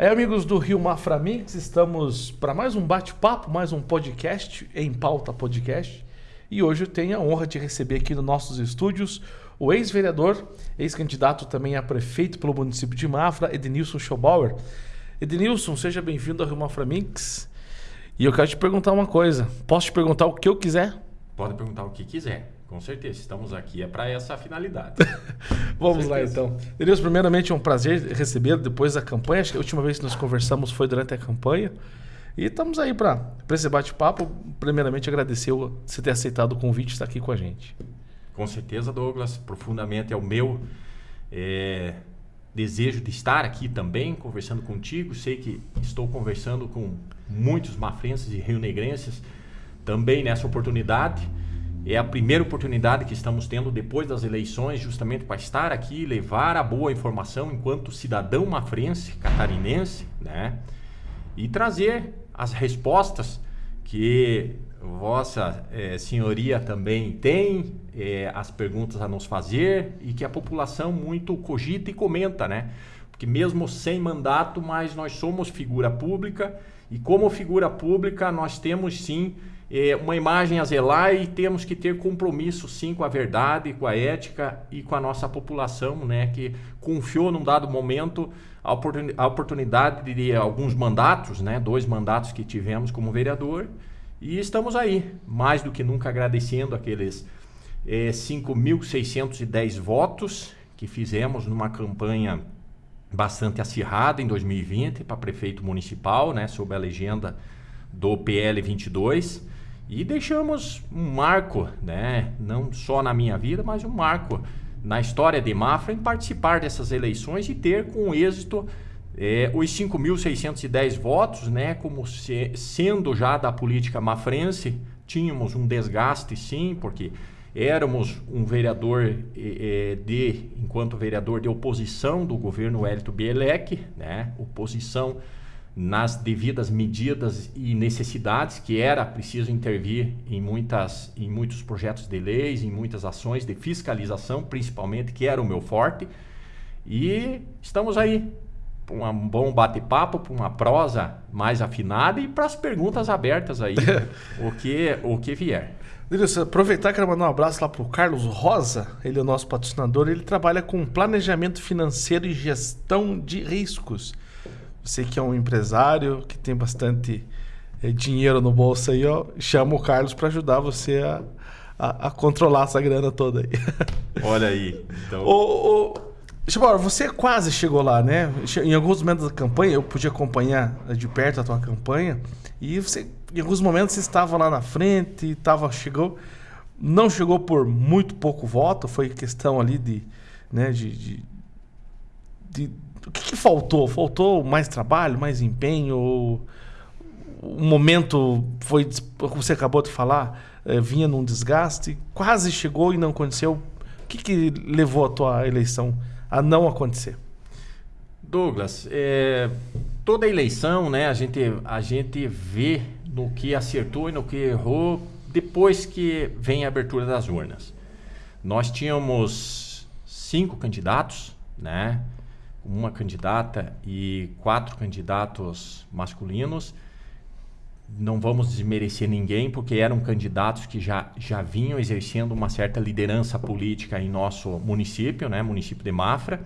Aí, amigos do Rio Mafra Mix, estamos para mais um bate-papo, mais um podcast em pauta podcast. E hoje eu tenho a honra de receber aqui nos nossos estúdios o ex-vereador, ex-candidato também a prefeito pelo município de Mafra, Edenilson Schobauer. Edenilson, seja bem-vindo ao Rio Mafra Mix. E eu quero te perguntar uma coisa. Posso te perguntar o que eu quiser? Pode perguntar o que quiser. Com certeza, estamos aqui é para essa finalidade. Vamos lá então. Deus, primeiramente é um prazer recebê-lo depois da campanha. Acho que a última vez que nós conversamos foi durante a campanha. E estamos aí para esse bate-papo. Primeiramente, agradecer você ter aceitado o convite e estar aqui com a gente. Com certeza, Douglas. Profundamente é o meu é, desejo de estar aqui também, conversando contigo. Sei que estou conversando com muitos mafrenses e rio-negrenses também nessa oportunidade. É a primeira oportunidade que estamos tendo depois das eleições, justamente para estar aqui, levar a boa informação enquanto cidadão mafrense, catarinense, né? E trazer as respostas que Vossa é, Senhoria também tem, é, as perguntas a nos fazer e que a população muito cogita e comenta, né? Porque mesmo sem mandato, mas nós somos figura pública e como figura pública nós temos sim é, uma imagem a zelar e temos que ter compromisso sim com a verdade, com a ética e com a nossa população, né, que confiou num dado momento a, oportun a oportunidade de alguns mandatos, né, dois mandatos que tivemos como vereador e estamos aí, mais do que nunca agradecendo aqueles é, 5.610 votos que fizemos numa campanha bastante acirrada em 2020 para prefeito municipal, né, sob a legenda do PL 22. E deixamos um marco, né? não só na minha vida, mas um marco na história de Mafra em participar dessas eleições e ter com êxito é, os 5.610 votos, né? como se, sendo já da política mafrense, tínhamos um desgaste sim, porque éramos um vereador é, de, enquanto vereador de oposição do governo Hélito Bielek, né? oposição nas devidas medidas e necessidades que era preciso intervir em muitas em muitos projetos de leis, em muitas ações de fiscalização, principalmente, que era o meu forte. E estamos aí para um bom bate-papo, para uma prosa mais afinada e para as perguntas abertas aí, o que o que vier. Denilson, aproveitar que mandar um abraço lá para o Carlos Rosa, ele é o nosso patrocinador, ele trabalha com planejamento financeiro e gestão de riscos. Você que é um empresário, que tem bastante é, dinheiro no bolso aí, ó, chama o Carlos para ajudar você a, a, a, controlar essa grana toda aí. Olha aí. Então... Ô, ô, você quase chegou lá, né? Em alguns momentos da campanha, eu podia acompanhar de perto a tua campanha, e você, em alguns momentos você estava lá na frente, estava, chegou, não chegou por muito pouco voto, foi questão ali de, né, de, de, de o que, que, faltou? Faltou mais trabalho, mais empenho? O momento foi, como você acabou de falar, é, vinha num desgaste, quase chegou e não aconteceu. O que, que levou a tua eleição a não acontecer? Douglas, é, toda eleição, né, a gente, a gente vê no que acertou e no que errou depois que vem a abertura das urnas. Nós tínhamos cinco candidatos, né? Uma candidata e quatro candidatos masculinos. Não vamos desmerecer ninguém, porque eram candidatos que já, já vinham exercendo uma certa liderança política em nosso município, né, município de Mafra.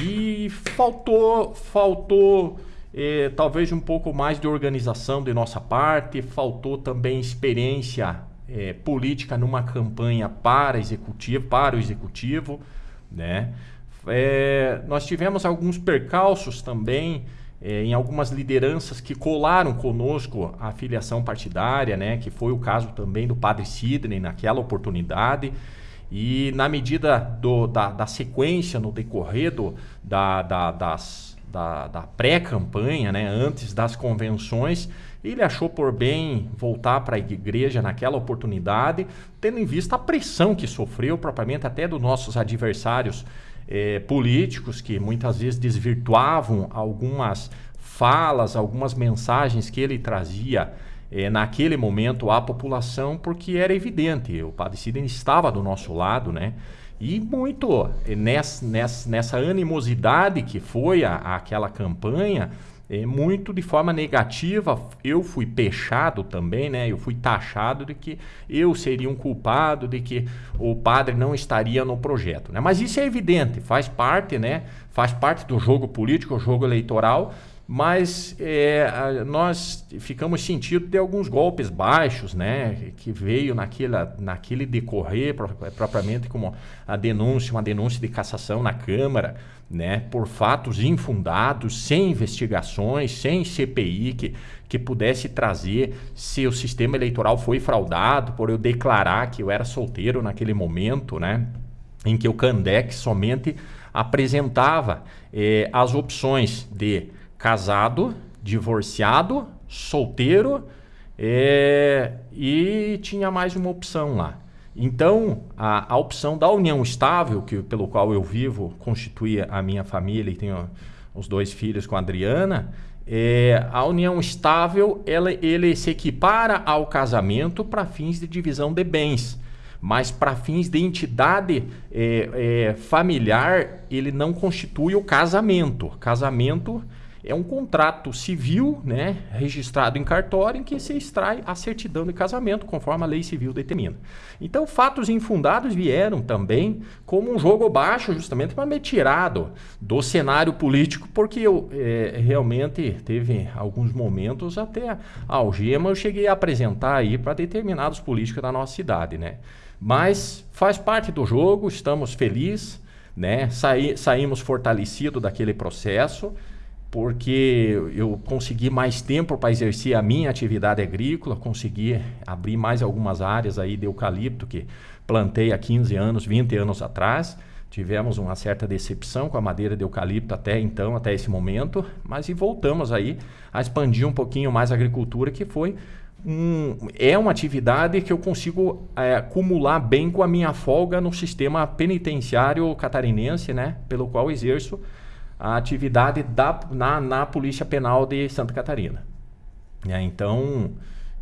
E faltou, faltou eh, talvez um pouco mais de organização de nossa parte, faltou também experiência eh, política numa campanha para executivo, para o executivo, né? É, nós tivemos alguns percalços também é, em algumas lideranças que colaram conosco a filiação partidária, né, que foi o caso também do padre Sidney naquela oportunidade. E na medida do, da, da, sequência, no decorrer do, da, da, das, da, da pré-campanha, né, antes das convenções, ele achou por bem voltar para a igreja naquela oportunidade, tendo em vista a pressão que sofreu, propriamente até dos nossos adversários é, políticos que muitas vezes desvirtuavam algumas falas, algumas mensagens que ele trazia é, naquele momento à população, porque era evidente, o Padre Sidney estava do nosso lado, né? E muito nessa, nessa, nessa animosidade que foi a, aquela campanha, é, muito de forma negativa. Eu fui pechado também, né? Eu fui taxado de que eu seria um culpado, de que o padre não estaria no projeto. Né? Mas isso é evidente, faz parte, né? Faz parte do jogo político, o jogo eleitoral. Mas é, nós ficamos sentindo de alguns golpes baixos, né? Que veio naquela, naquele decorrer, propriamente como a denúncia, uma denúncia de cassação na Câmara né, por fatos infundados, sem investigações, sem CPI que, que pudesse trazer se o sistema eleitoral foi fraudado, por eu declarar que eu era solteiro naquele momento, né, em que o Candec somente apresentava eh, as opções de casado, divorciado, solteiro eh, e tinha mais uma opção lá. Então, a, a opção da união estável, que, pelo qual eu vivo, constituía a minha família e tenho os dois filhos com a Adriana, é, a união estável ela, ele se equipara ao casamento para fins de divisão de bens. Mas para fins de entidade é, é, familiar, ele não constitui o casamento. Casamento é um contrato civil, né, registrado em cartório, em que se extrai a certidão de casamento, conforme a lei civil determina. Então, fatos infundados vieram também como um jogo baixo, justamente para me tirar do, do cenário político, porque eu é, realmente teve alguns momentos até a algema eu cheguei a apresentar aí para determinados políticos da nossa cidade, né? Mas faz parte do jogo, estamos felizes, né? Saí, saímos fortalecidos daquele processo porque eu consegui mais tempo para exercer a minha atividade agrícola, consegui abrir mais algumas áreas aí de eucalipto que plantei há 15 anos, 20 anos atrás. Tivemos uma certa decepção com a madeira de eucalipto até então, até esse momento, mas e voltamos aí a expandir um pouquinho mais a agricultura, que foi um, é uma atividade que eu consigo é, acumular bem com a minha folga no sistema penitenciário catarinense, né, pelo qual exerço a atividade da, na, na Polícia Penal de Santa Catarina. É, então,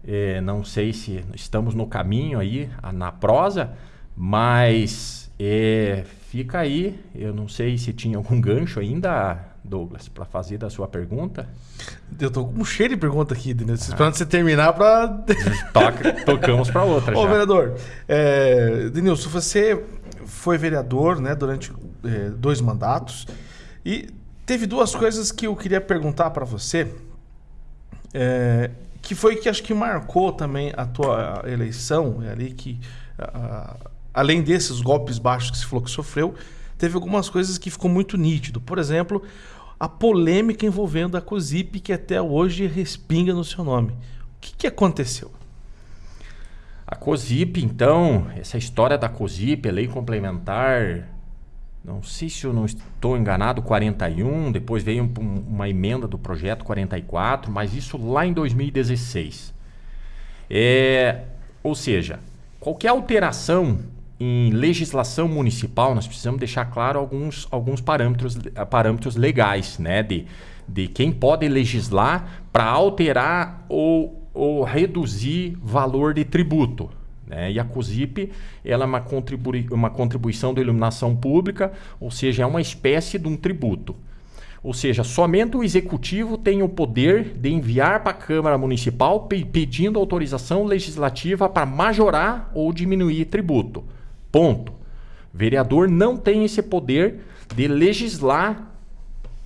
é, não sei se estamos no caminho aí, na prosa, mas é, fica aí. Eu não sei se tinha algum gancho ainda, Douglas, para fazer da sua pergunta. Eu tô com um cheiro de pergunta aqui, Denilson. Ah. Esperando você terminar para. Toca, tocamos para outra. Ô, já. vereador, é, Denilson, você foi vereador né, durante é, dois mandatos. E teve duas coisas que eu queria perguntar para você, é, que foi que acho que marcou também a tua eleição, é ali que além desses golpes baixos que você falou que sofreu, teve algumas coisas que ficou muito nítido. Por exemplo, a polêmica envolvendo a COSIP, que até hoje respinga no seu nome. O que, que aconteceu? A COSIP, então, essa história da COSIP, a lei complementar não sei se eu não estou enganado, 41, depois veio um, uma emenda do projeto 44, mas isso lá em 2016. É, ou seja, qualquer alteração em legislação municipal, nós precisamos deixar claro alguns, alguns parâmetros, parâmetros legais, né? De, de quem pode legislar para alterar ou, ou reduzir valor de tributo. Né? E a COSIP ela é uma, contribui uma contribuição da iluminação pública, ou seja, é uma espécie de um tributo. Ou seja, somente o executivo tem o poder de enviar para a Câmara Municipal pe pedindo autorização legislativa para majorar ou diminuir tributo. Ponto. O vereador não tem esse poder de legislar.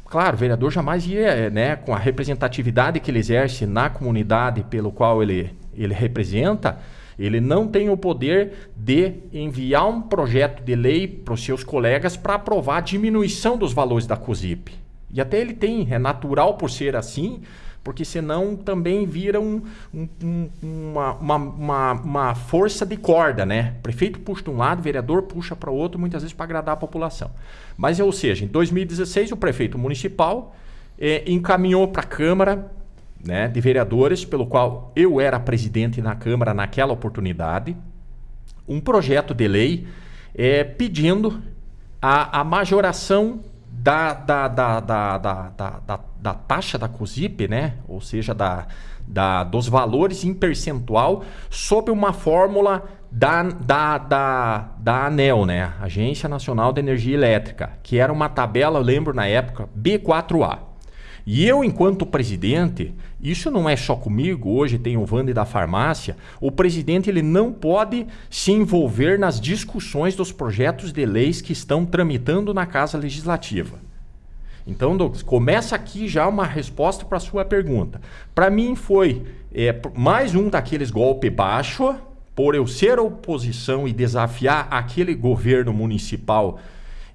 Claro, o vereador jamais ia, né, com a representatividade que ele exerce na comunidade pelo qual ele, ele representa, ele não tem o poder de enviar um projeto de lei para os seus colegas para aprovar a diminuição dos valores da COSIP. E até ele tem, é natural por ser assim, porque senão também vira um, um, uma, uma, uma, uma, força de corda, né? Prefeito puxa de um lado, vereador puxa para o outro, muitas vezes para agradar a população. Mas, ou seja, em 2016, o prefeito municipal eh, encaminhou para a Câmara né, de vereadores, pelo qual eu era presidente na Câmara naquela oportunidade, um projeto de lei é, pedindo a, a majoração da, da, da, da, da, da, da taxa da COSIP, né? ou seja, da, da, dos valores em percentual, sob uma fórmula da, da, da, da ANEL, né? Agência Nacional de Energia Elétrica, que era uma tabela, eu lembro na época, B4A. E eu, enquanto presidente, isso não é só comigo, hoje tem o Vande da farmácia, o presidente ele não pode se envolver nas discussões dos projetos de leis que estão tramitando na Casa Legislativa. Então, Douglas, começa aqui já uma resposta para a sua pergunta. Para mim foi é, mais um daqueles golpe baixo, por eu ser oposição e desafiar aquele governo municipal,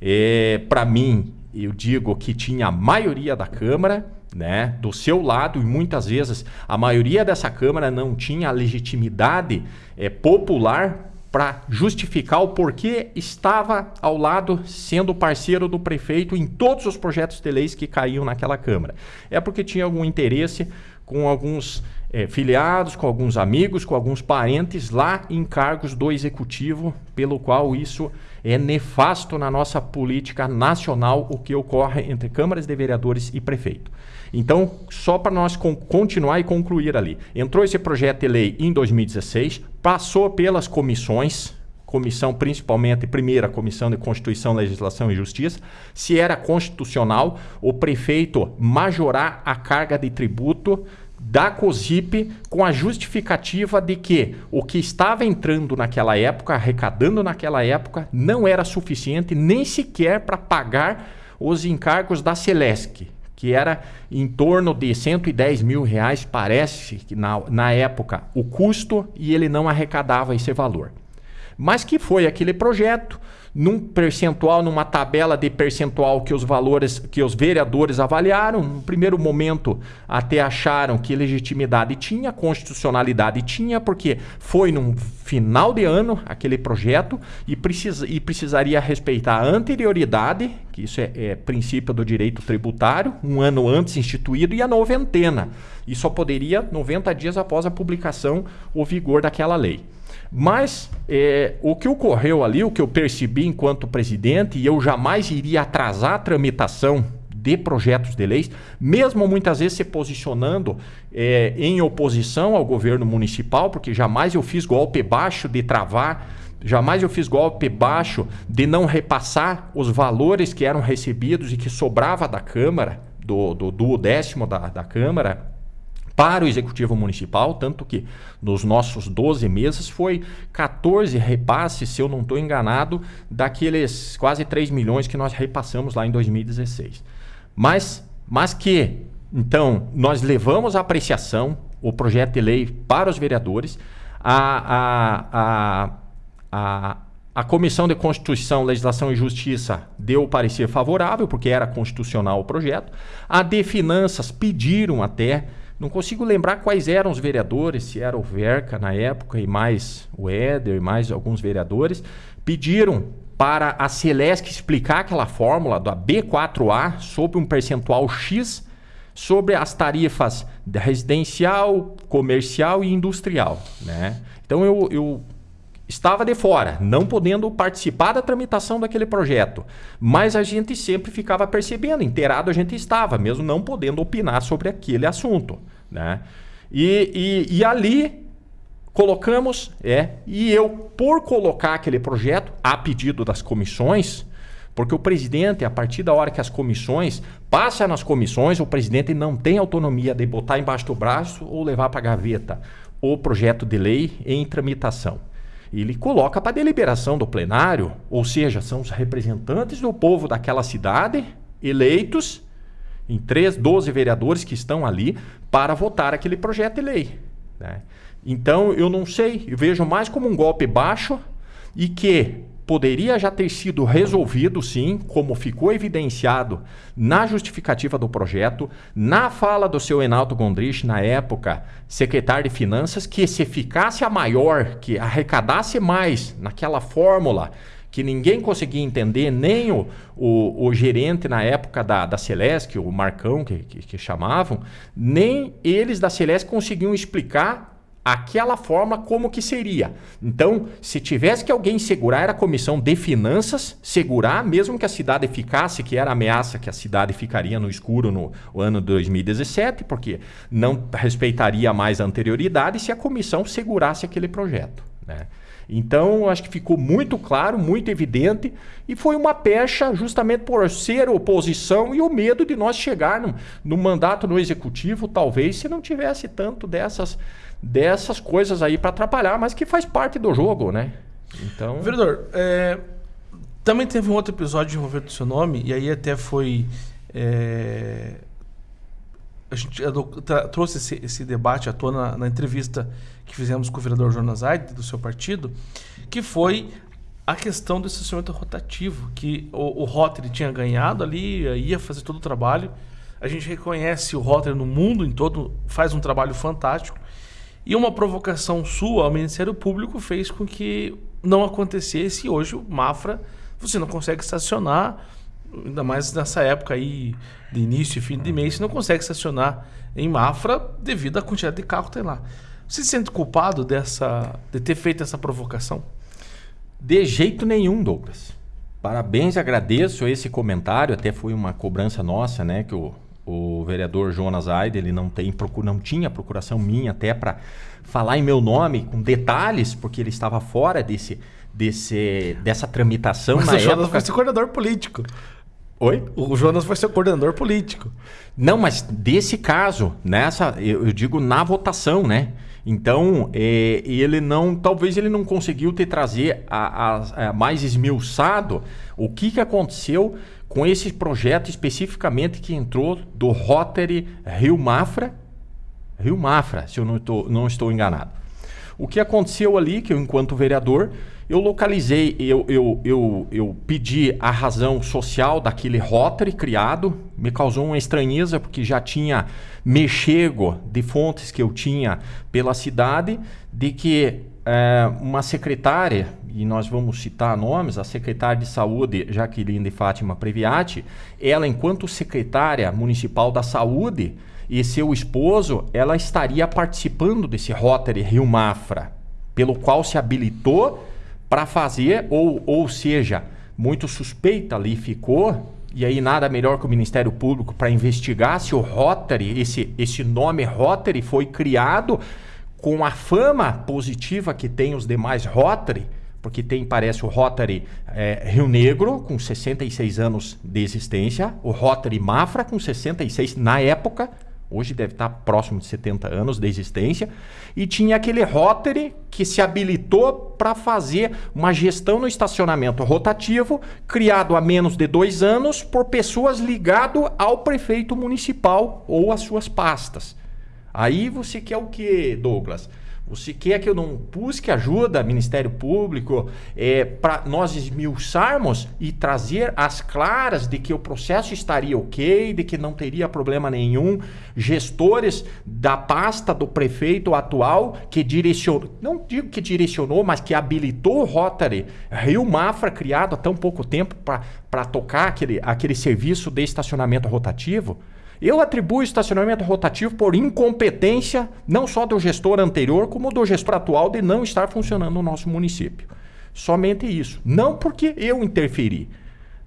é, para mim eu digo que tinha a maioria da Câmara, né, do seu lado, e muitas vezes a maioria dessa Câmara não tinha legitimidade é, popular para justificar o porquê estava ao lado, sendo parceiro do prefeito em todos os projetos de leis que caíam naquela Câmara. É porque tinha algum interesse com alguns é, filiados, com alguns amigos, com alguns parentes lá em cargos do executivo, pelo qual isso é nefasto na nossa política nacional o que ocorre entre câmaras de vereadores e prefeito. Então, só para nós continuar e concluir ali. Entrou esse projeto de lei em 2016, passou pelas comissões, comissão principalmente, primeira comissão de Constituição, Legislação e Justiça, se era constitucional o prefeito majorar a carga de tributo da COSIP com a justificativa de que o que estava entrando naquela época, arrecadando naquela época, não era suficiente nem sequer para pagar os encargos da Celesc, que era em torno de 110 mil reais, parece que na, na época, o custo, e ele não arrecadava esse valor. Mas que foi aquele projeto, num percentual, numa tabela de percentual que os valores, que os vereadores avaliaram. No primeiro momento, até acharam que legitimidade tinha, constitucionalidade tinha, porque foi num final de ano aquele projeto e, precisa, e precisaria respeitar a anterioridade, que isso é, é princípio do direito tributário, um ano antes instituído, e a noventena. E só poderia 90 dias após a publicação o vigor daquela lei. Mas é, o que ocorreu ali, o que eu percebi enquanto presidente, e eu jamais iria atrasar a tramitação de projetos de leis, mesmo muitas vezes se posicionando é, em oposição ao governo municipal, porque jamais eu fiz golpe baixo de travar, jamais eu fiz golpe baixo de não repassar os valores que eram recebidos e que sobrava da Câmara, do, do, do décimo da, da Câmara, para o Executivo Municipal, tanto que nos nossos 12 meses foi 14 repasses, se eu não estou enganado, daqueles quase 3 milhões que nós repassamos lá em 2016. Mas, mas que, então, nós levamos a apreciação, o projeto de lei para os vereadores, a, a, a, a a Comissão de Constituição, Legislação e Justiça deu parecer favorável, porque era constitucional o projeto. A de Finanças pediram até não consigo lembrar quais eram os vereadores, se era o Verca na época e mais o Éder e mais alguns vereadores, pediram para a Celesc explicar aquela fórmula da B4A sobre um percentual X sobre as tarifas residencial, comercial e industrial. Né? Então eu, eu estava de fora, não podendo participar da tramitação daquele projeto. Mas a gente sempre ficava percebendo, inteirado a gente estava, mesmo não podendo opinar sobre aquele assunto. Né? E, e, e ali colocamos, é, e eu, por colocar aquele projeto a pedido das comissões, porque o presidente, a partir da hora que as comissões passam nas comissões, o presidente não tem autonomia de botar embaixo do braço ou levar para a gaveta o projeto de lei em tramitação ele coloca para deliberação do plenário, ou seja, são os representantes do povo daquela cidade, eleitos em três, 12 vereadores que estão ali para votar aquele projeto de lei. Né? Então, eu não sei, eu vejo mais como um golpe baixo e que poderia já ter sido resolvido, sim, como ficou evidenciado na justificativa do projeto, na fala do seu Enaldo Gondrich, na época, secretário de Finanças, que se ficasse a maior, que arrecadasse mais naquela fórmula que ninguém conseguia entender, nem o, o, o, gerente na época da, da o Marcão, que, que, que chamavam, nem eles da Celeste conseguiam explicar aquela forma como que seria. Então, se tivesse que alguém segurar, era a comissão de finanças segurar, mesmo que a cidade ficasse, que era a ameaça que a cidade ficaria no escuro no ano de 2017, porque não respeitaria mais a anterioridade se a comissão segurasse aquele projeto. Né? Então, acho que ficou muito claro, muito evidente, e foi uma pecha justamente por ser oposição e o medo de nós chegar no, no mandato no executivo, talvez, se não tivesse tanto dessas, dessas coisas aí para atrapalhar, mas que faz parte do jogo, né? Então... Vereador, é, também teve um outro episódio envolvendo o seu nome, e aí até foi... É, a gente trouxe esse, esse, debate à tona na, na, entrevista que fizemos com o vereador Jonas Aide, do seu partido, que foi a questão do estacionamento rotativo, que o, o Rotary tinha ganhado ali, ia fazer todo o trabalho. A gente reconhece o Rotary no mundo em todo, faz um trabalho fantástico. E uma provocação sua ao Ministério Público fez com que não acontecesse e hoje o Mafra você não consegue estacionar ainda mais nessa época aí de início e fim de mês, você não consegue estacionar em Mafra devido à quantidade de carro que tem lá. Você se sente culpado dessa, de ter feito essa provocação? De jeito nenhum, Douglas. Parabéns, agradeço esse comentário. Até foi uma cobrança nossa, né? Que o, o vereador Jonas Aide, ele não, tem, não tinha procuração minha até para falar em meu nome com detalhes, porque ele estava fora desse, desse, dessa tramitação Mas na o época. Jonas foi ser coordenador político. Oi? O Jonas vai ser coordenador político. Não, mas desse caso, nessa, eu, eu digo na votação, né? Então, é, ele não, talvez ele não conseguiu te trazer a, a, a mais esmiuçado o que, que aconteceu com esse projeto especificamente que entrou do Rotary Rio Mafra, Rio Mafra, se eu não, não estou enganado. O que aconteceu ali, que eu, enquanto vereador, eu localizei, eu, eu, eu, eu pedi a razão social daquele Rotary criado, me causou uma estranheza porque já tinha mexego de fontes que eu tinha pela cidade, de que é, uma secretária, e nós vamos citar nomes, a secretária de saúde Jaqueline de Fátima Previati, ela enquanto secretária municipal da saúde e seu esposo, ela estaria participando desse Rotary Rio Mafra, pelo qual se habilitou para fazer, ou, ou seja, muito suspeita ali ficou, e aí nada melhor que o Ministério Público para investigar se o Rotary, esse, esse nome Rotary foi criado com a fama positiva que tem os demais Rotary, porque tem, parece, o Rotary é, Rio Negro, com 66 anos de existência, o Rotary Mafra, com 66 na época, hoje deve estar próximo de 70 anos de existência, e tinha aquele Rotary que se habilitou para fazer uma gestão no estacionamento rotativo, criado há menos de dois anos por pessoas ligado ao prefeito municipal ou às suas pastas. Aí você quer o que, Douglas? Você quer que eu não busque ajuda, Ministério Público, é, para nós esmiuçarmos e trazer as claras de que o processo estaria ok, de que não teria problema nenhum? Gestores da pasta do prefeito atual que direcionou, não digo que direcionou, mas que habilitou o Rotary Rio Mafra, criado há tão pouco tempo para tocar aquele, aquele serviço de estacionamento rotativo? Eu atribuo estacionamento rotativo por incompetência não só do gestor anterior, como do gestor atual de não estar funcionando no nosso município. Somente isso. Não porque eu interferi.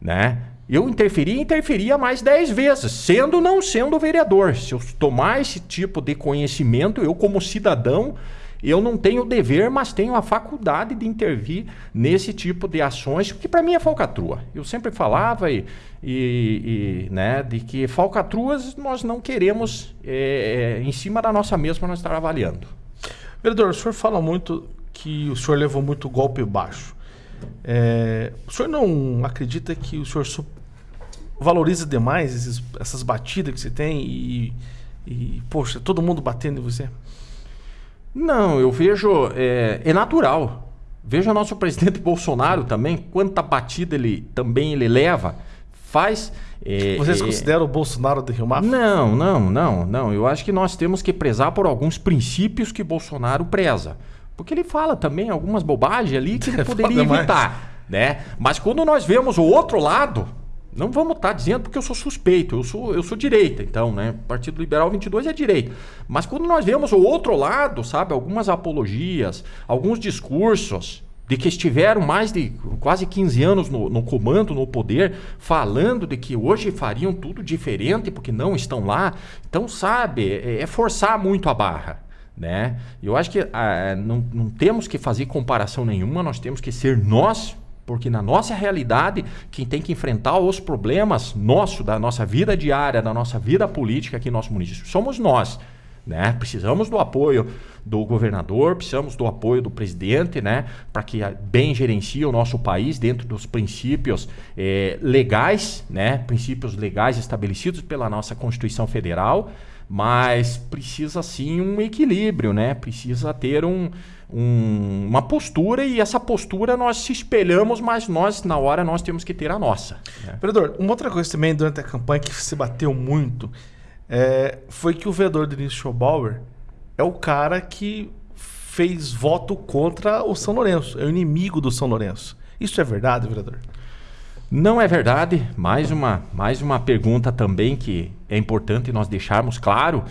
Né? Eu interferi e interferia mais 10 vezes, sendo ou não sendo vereador. Se eu tomar esse tipo de conhecimento, eu como cidadão eu não tenho o dever, mas tenho a faculdade de intervir nesse tipo de ações, que para mim é falcatrua. Eu sempre falava e, e, e, né, de que falcatruas nós não queremos é, em cima da nossa mesa para nós estar avaliando. Vereador, o senhor fala muito que o senhor levou muito golpe baixo. É, o senhor não acredita que o senhor valoriza demais esses, essas batidas que você tem e, e, poxa, todo mundo batendo em você? Não, eu vejo. É, é natural. Veja nosso presidente Bolsonaro também, quanta batida ele também ele leva. Faz. É, Vocês é, consideram o Bolsonaro de Rio Mafra? Não, não, não, não. Eu acho que nós temos que prezar por alguns princípios que Bolsonaro preza. Porque ele fala também algumas bobagens ali que ele poderia evitar. Né? Mas quando nós vemos o outro lado, Não vamos estar tá dizendo porque eu sou suspeito, eu sou, eu sou direita, então, né? Partido Liberal 22 é direita. Mas quando nós vemos o outro lado, sabe, algumas apologias, alguns discursos de que estiveram mais de quase 15 anos no, no, comando, no poder, falando de que hoje fariam tudo diferente porque não estão lá. Então, sabe, é, é forçar muito a barra. Né? Eu acho que ah, não, não temos que fazer comparação nenhuma, nós temos que ser nós porque na nossa realidade, quem tem que enfrentar os problemas nosso, da nossa vida diária, da nossa vida política aqui no nosso município, somos nós. Né? Precisamos do apoio do governador, precisamos do apoio do presidente, né? Para que bem gerencie o nosso país dentro dos princípios eh, legais, né? Princípios legais estabelecidos pela nossa Constituição Federal, mas precisa sim um equilíbrio, né? Precisa ter um, um, uma postura e essa postura nós se espelhamos, mas nós, na hora, nós temos que ter a nossa. Né? Vereador, uma outra coisa também durante a campanha que se bateu muito é, foi que o vereador Denis Schobauer é o cara que fez voto contra o São Lourenço, é o inimigo do São Lourenço. Isso é verdade, vereador? Não é verdade. Mais uma, mais uma pergunta também que é importante nós deixarmos claro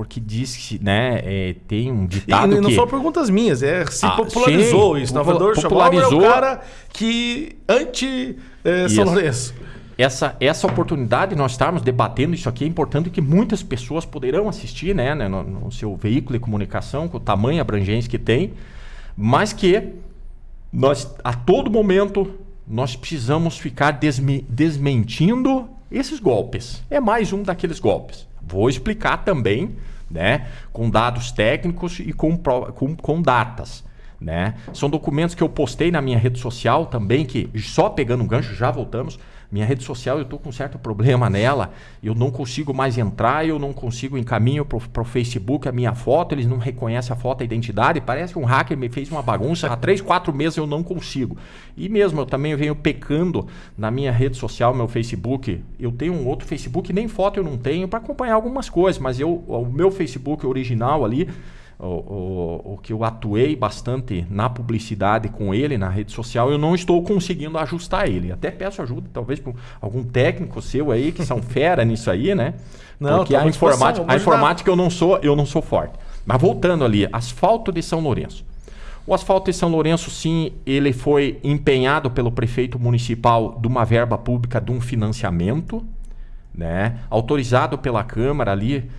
porque diz que né, é, tem um ditado e não que... são perguntas minhas, é se ah, popularizou sim, isso. Salvador popularizou... é o cara que anti é, São Lourenço. Essa, essa oportunidade de nós estarmos debatendo isso aqui é importante que muitas pessoas poderão assistir né, né no, no, seu veículo de comunicação, com o tamanho e abrangência que tem, mas que nós, a todo momento, nós precisamos ficar desme, desmentindo esses golpes. É mais um daqueles golpes. Vou explicar também, né, com dados técnicos e com, com, com datas. Né? São documentos que eu postei na minha rede social também, que só pegando um gancho, já voltamos. Minha rede social, eu estou com um certo problema nela. Eu não consigo mais entrar, eu não consigo encaminho para o Facebook a minha foto, eles não reconhecem a foto, a identidade. Parece que um hacker me fez uma bagunça. Há três, quatro meses eu não consigo. E mesmo eu também venho pecando na minha rede social, meu Facebook. Eu tenho um outro Facebook, nem foto eu não tenho, para acompanhar algumas coisas, mas eu, o meu Facebook original ali o, o, o, que eu atuei bastante na publicidade com ele, na rede social, eu não estou conseguindo ajustar ele. Até peço ajuda, talvez, para algum técnico seu aí, que são fera nisso aí, né? Não, Porque a informática, a informática eu não sou, eu não sou forte. Mas voltando ali, asfalto de São Lourenço. O asfalto de São Lourenço, sim, ele foi empenhado pelo prefeito municipal de uma verba pública de um financiamento, né? autorizado pela Câmara ali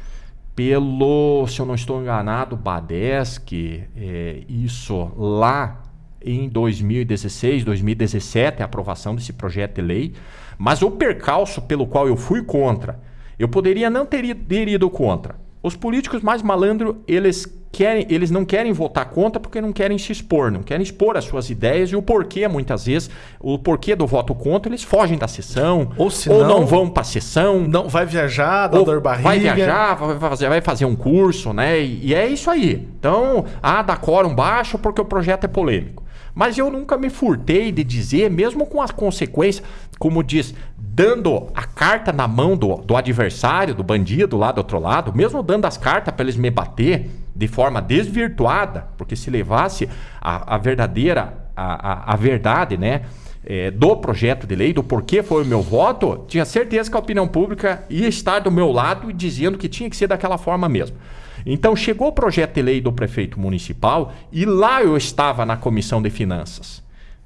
pelo, se eu não estou enganado, Badesc, é, isso lá em 2016, 2017, a aprovação desse projeto de lei. Mas o percalço pelo qual eu fui contra, eu poderia não ter ido, ter ido contra. Os políticos mais malandros, eles querem, eles não querem votar contra porque não querem se expor, não querem expor as suas ideias e o porquê, muitas vezes, o porquê do voto contra, eles fogem da sessão, ou, ou não, não vão para a sessão. Não vai viajar, dá dor barriga. Vai viajar, vai fazer, vai fazer um curso, né? E, e é isso aí. Então, ah, dá quórum baixo porque o projeto é polêmico. Mas eu nunca me furtei de dizer, mesmo com as consequências, como diz, dando a carta na mão do, do adversário, do bandido lá do outro lado, mesmo dando as cartas para eles me bater de forma desvirtuada, porque se levasse a, a verdadeira, a, a, a verdade, né? É, do projeto de lei, do porquê foi o meu voto, tinha certeza que a opinião pública ia estar do meu lado e dizendo que tinha que ser daquela forma mesmo. Então chegou o projeto de lei do prefeito municipal e lá eu estava na comissão de finanças.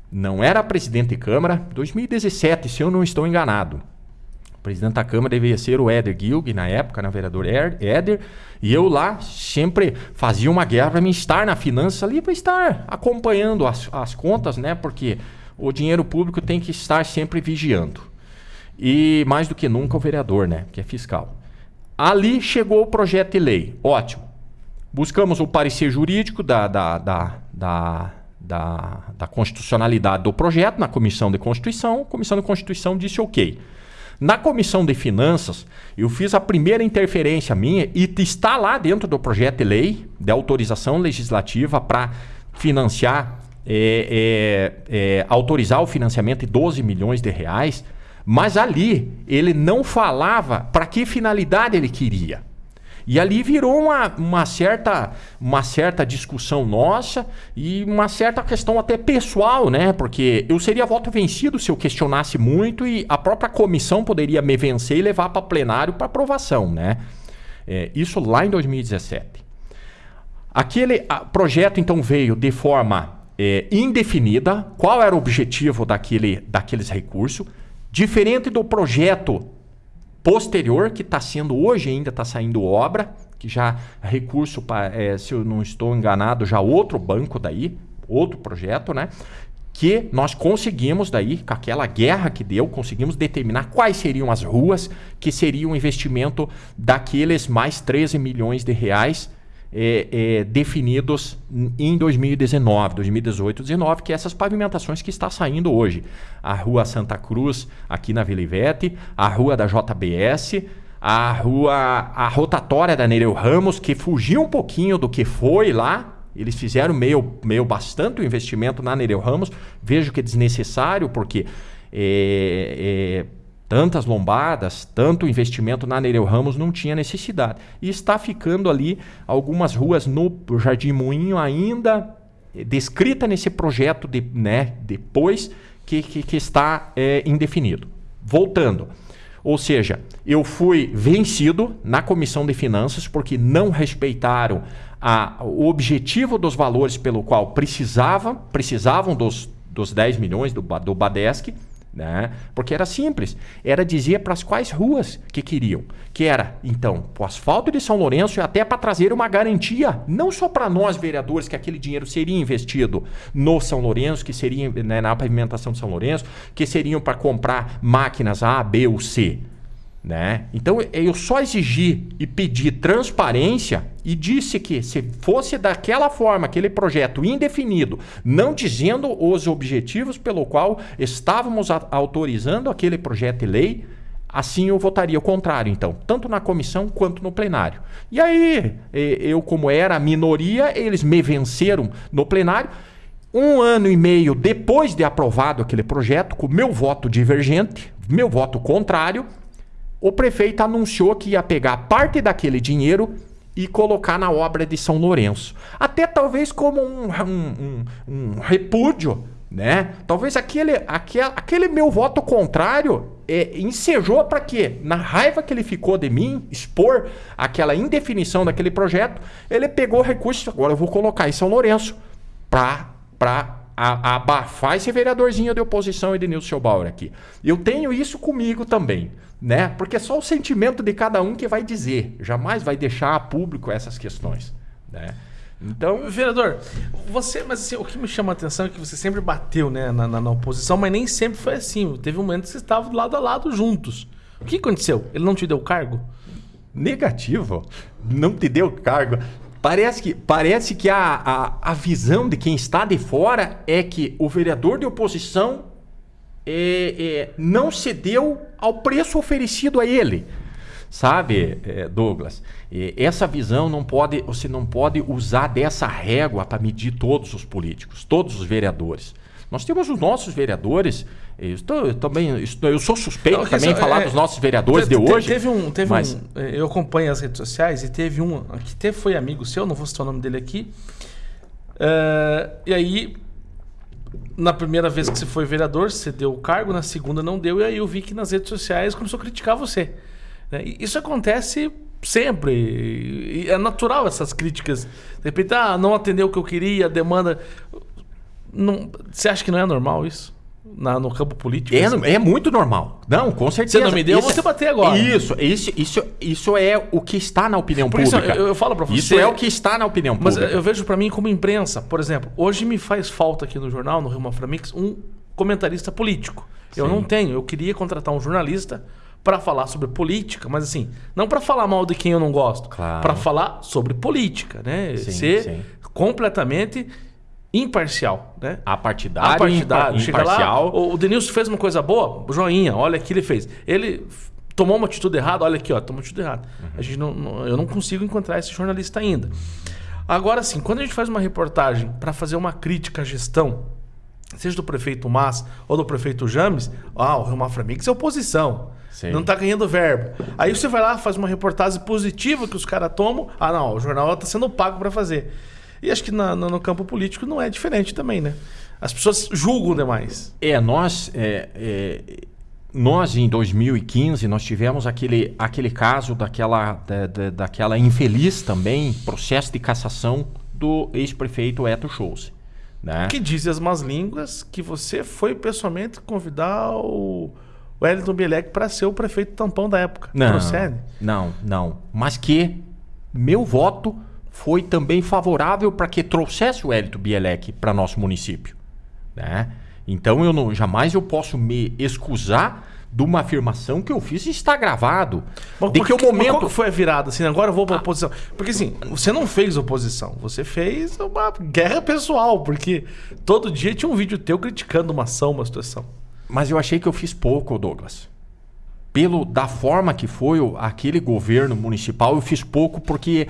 Não era presidente de Câmara, 2017, se eu não estou enganado. O presidente da Câmara deveria ser o Éder Gilg, na época, na vereador Éder, e eu lá sempre fazia uma guerra para mim estar na finança ali, para estar acompanhando as, as contas, né? Porque o dinheiro público tem que estar sempre vigiando. E mais do que nunca o vereador, né? Que é fiscal. Ali chegou o projeto de lei. Ótimo. Buscamos o parecer jurídico da, da, da, da, da, da constitucionalidade do projeto na Comissão de Constituição. A Comissão de Constituição disse ok. Na Comissão de Finanças, eu fiz a primeira interferência minha e está lá dentro do projeto de lei de autorização legislativa para financiar, é, é, é, autorizar o financiamento de 12 milhões de reais mas ali ele não falava para que finalidade ele queria. E ali virou uma, uma, certa, uma certa discussão nossa e uma certa questão até pessoal, né? Porque eu seria voto vencido se eu questionasse muito e a própria comissão poderia me vencer e levar para plenário para aprovação, né? É, isso lá em 2017. Aquele projeto então veio de forma é, indefinida. Qual era o objetivo daquele, daqueles recursos? Diferente do projeto posterior, que está sendo hoje ainda está saindo obra, que já recurso, é, se eu não estou enganado, já outro banco daí, outro projeto, né? Que nós conseguimos daí, com aquela guerra que deu, conseguimos determinar quais seriam as ruas que seria o investimento daqueles mais 13 milhões de reais é, é, definidos em 2019, 2018, 2019, que é essas pavimentações que está saindo hoje. A Rua Santa Cruz, aqui na Vila Ivete, a Rua da JBS, a Rua, a rotatória da Nereu Ramos, que fugiu um pouquinho do que foi lá, eles fizeram meio, meio bastante investimento na Nereu Ramos. Vejo que é desnecessário, porque é, é, tantas lombadas, tanto investimento na Nereu Ramos não tinha necessidade. E está ficando ali algumas ruas no Jardim Moinho ainda descrita nesse projeto de, né, depois que, que, que está é, indefinido. Voltando. Ou seja, eu fui vencido na comissão de finanças porque não respeitaram a, o objetivo dos valores pelo qual precisavam, precisavam dos, dos 10 milhões do, do Badesc né? Porque era simples. Era dizer para as quais ruas que queriam. Que era, então, o asfalto de São Lourenço e até para trazer uma garantia, não só para nós vereadores, que aquele dinheiro seria investido no São Lourenço, que seria né, na pavimentação de São Lourenço, que seriam para comprar máquinas A, B ou C. Né? Então eu só exigi e pedi transparência e disse que se fosse daquela forma, aquele projeto indefinido, não dizendo os objetivos pelo qual estávamos autorizando aquele projeto de lei, assim eu votaria o contrário, então, tanto na comissão quanto no plenário. E aí, eu, como era a minoria, eles me venceram no plenário. Um ano e meio depois de aprovado aquele projeto, com meu voto divergente, meu voto contrário, o prefeito anunciou que ia pegar parte daquele dinheiro e colocar na obra de São Lourenço. Até talvez como um, um, um, um repúdio, né? Talvez aquele, aquele, aquele meu voto contrário é, ensejou para quê? Na raiva que ele ficou de mim, expor aquela indefinição daquele projeto, ele pegou recursos, agora eu vou colocar em São Lourenço para abafar esse vereadorzinho de oposição Edenilson Schobauer aqui. Eu tenho isso comigo também né? Porque é só o sentimento de cada um que vai dizer, jamais vai deixar a público essas questões, né? Então, vereador, você, mas assim, o que me chama a atenção é que você sempre bateu, né, na, na, na oposição, mas nem sempre foi assim. Teve um momento que vocês estavam lado a lado juntos. O que aconteceu? Ele não te deu cargo? Negativo. Não te deu cargo. Parece que, parece que a, a, a visão de quem está de fora é que o vereador de oposição é, é, não cedeu ao preço oferecido a ele. Sabe, é, Douglas? essa visão não pode, você não pode usar dessa régua para medir todos os políticos, todos os vereadores. Nós temos os nossos vereadores. Eu, estou, eu também estou, eu sou suspeito não, também de falar é, dos nossos vereadores teve, de hoje. Teve um, teve mas... um, é, eu acompanho as redes sociais e teve um que teve, foi amigo seu, não vou citar o nome dele aqui. Uh, e aí na primeira vez que você foi vereador, você deu o cargo, na segunda não deu, e aí eu vi que nas redes sociais começou a criticar você. Né? Isso acontece sempre. É natural essas críticas. De repente, ah, não atendeu o que eu queria, a demanda. Não... Você acha que não é normal isso? na, no campo político? É, assim. é muito normal. Não, com certeza. Você não me deu, isso, você bater agora. Isso, isso, isso, isso é o que está na opinião por pública. Isso, eu, eu falo para você. Isso é o que está na opinião mas pública. Mas eu vejo para mim como imprensa. Por exemplo, hoje me faz falta aqui no jornal, no Rio Maframix, um comentarista político. Sim. Eu não tenho. Eu queria contratar um jornalista para falar sobre política, mas assim, não para falar mal de quem eu não gosto, claro. para falar sobre política, né? Sim, Ser sim. completamente imparcial, né? Apartidário, Apartidário. Chega imparcial. Lá, o Denilson fez uma coisa boa, joinha, olha o que ele fez. Ele tomou uma atitude errada, olha aqui, ó, tomou uma atitude errada. Uhum. A gente não, não, eu não consigo encontrar esse jornalista ainda. Agora sim, quando a gente faz uma reportagem para fazer uma crítica à gestão, seja do prefeito Mas ou do prefeito James, ah, o Rio Mafra Mix é oposição. Sim. Não tá ganhando verba. Aí você vai lá, faz uma reportagem positiva que os caras tomam. Ah, não, o jornal tá sendo pago para fazer. E acho que na, no, no campo político não é diferente também, né? As pessoas julgam demais. É, nós, é, é, nós em 2015, nós tivemos aquele, aquele caso daquela, da, da, daquela infeliz também processo de cassação do ex-prefeito Eto Scholz. Né? Que dizem as más línguas que você foi pessoalmente convidar o Wellington Bielek para ser o prefeito tampão da época. Não, Procede? não, não. Mas que meu voto foi também favorável para que trouxesse o Wellington Bielek para nosso município. Né? Então eu não, jamais eu posso me excusar de uma afirmação que eu fiz e está gravado. Mas de que o momento qual que foi a virada? Assim, agora eu vou para oposição. Porque assim, você não fez oposição, você fez uma guerra pessoal, porque todo dia tinha um vídeo teu criticando uma ação, uma situação. Mas eu achei que eu fiz pouco, Douglas. Pelo da forma que foi aquele governo municipal, eu fiz pouco porque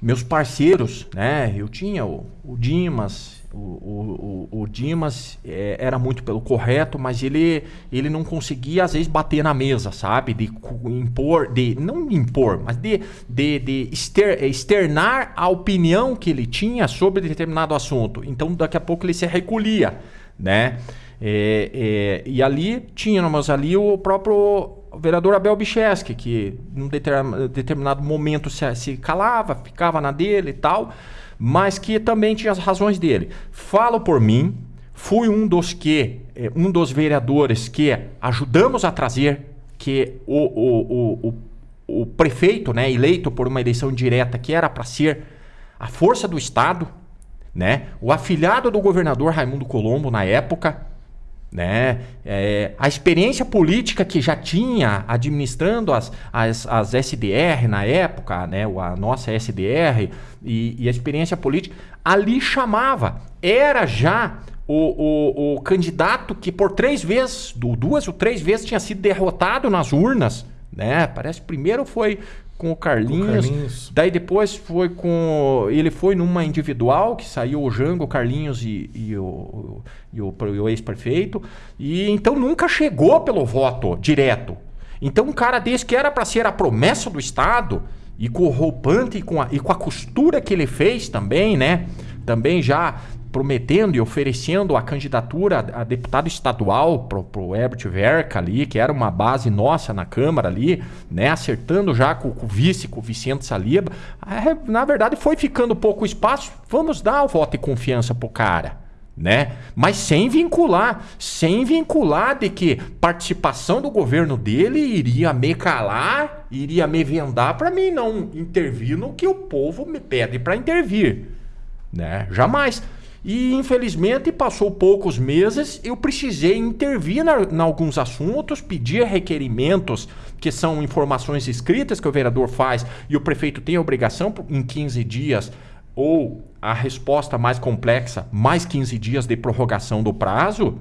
meus parceiros, né? Eu tinha o, o Dimas, o, o, o, Dimas eh, era muito pelo correto, mas ele, ele não conseguia às vezes bater na mesa, sabe? De impor, de não impor, mas de, de, de exter- externar a opinião que ele tinha sobre determinado assunto. Então daqui a pouco ele se recolhia, né? É, é, e ali tínhamos ali o próprio vereador Abel Bicheski, que num deter- determinado momento se, se calava, ficava na dele e tal, mas que também tinha as razões dele. Falo por mim, fui um dos que, eh, um dos vereadores que ajudamos a trazer que o, o, o, o, o prefeito, né, eleito por uma eleição direta, que era para ser a força do Estado, né, o afilhado do governador Raimundo Colombo na época, né? É, a experiência política que já tinha administrando as, as, as SDR na época, né? A nossa SDR e, e a experiência política, ali chamava. Era já o, o, o candidato que por três vezes, du- duas ou três vezes, tinha sido derrotado nas urnas. Né? Parece que primeiro foi com o Carlinhos, Carlinhos. Daí depois foi com. Ele foi numa individual, que saiu o Jango, o Carlinhos e, e o, e o, o ex-prefeito. E então nunca chegou pelo voto direto. Então um cara desse que era para ser a promessa do Estado, e com o roupante e com, a, e com a costura que ele fez também, né? Também já prometendo e oferecendo a candidatura a deputado estadual pro, pro Herbert Verca ali, que era uma base nossa na Câmara ali, né? Acertando já com, com o vice, com o Vicente Saliba. É, na verdade, foi ficando pouco espaço. Vamos dar o voto de confiança pro cara. Né? Mas sem vincular, sem vincular de que participação do governo dele iria me calar, iria me vendar para mim não intervir no que o povo me pede para intervir, né? Jamais. E infelizmente passou poucos meses, eu precisei intervir em alguns assuntos, pedir requerimentos, que são informações escritas que o vereador faz e o prefeito tem a obrigação em 15 dias ou a resposta mais complexa, mais 15 dias de prorrogação do prazo,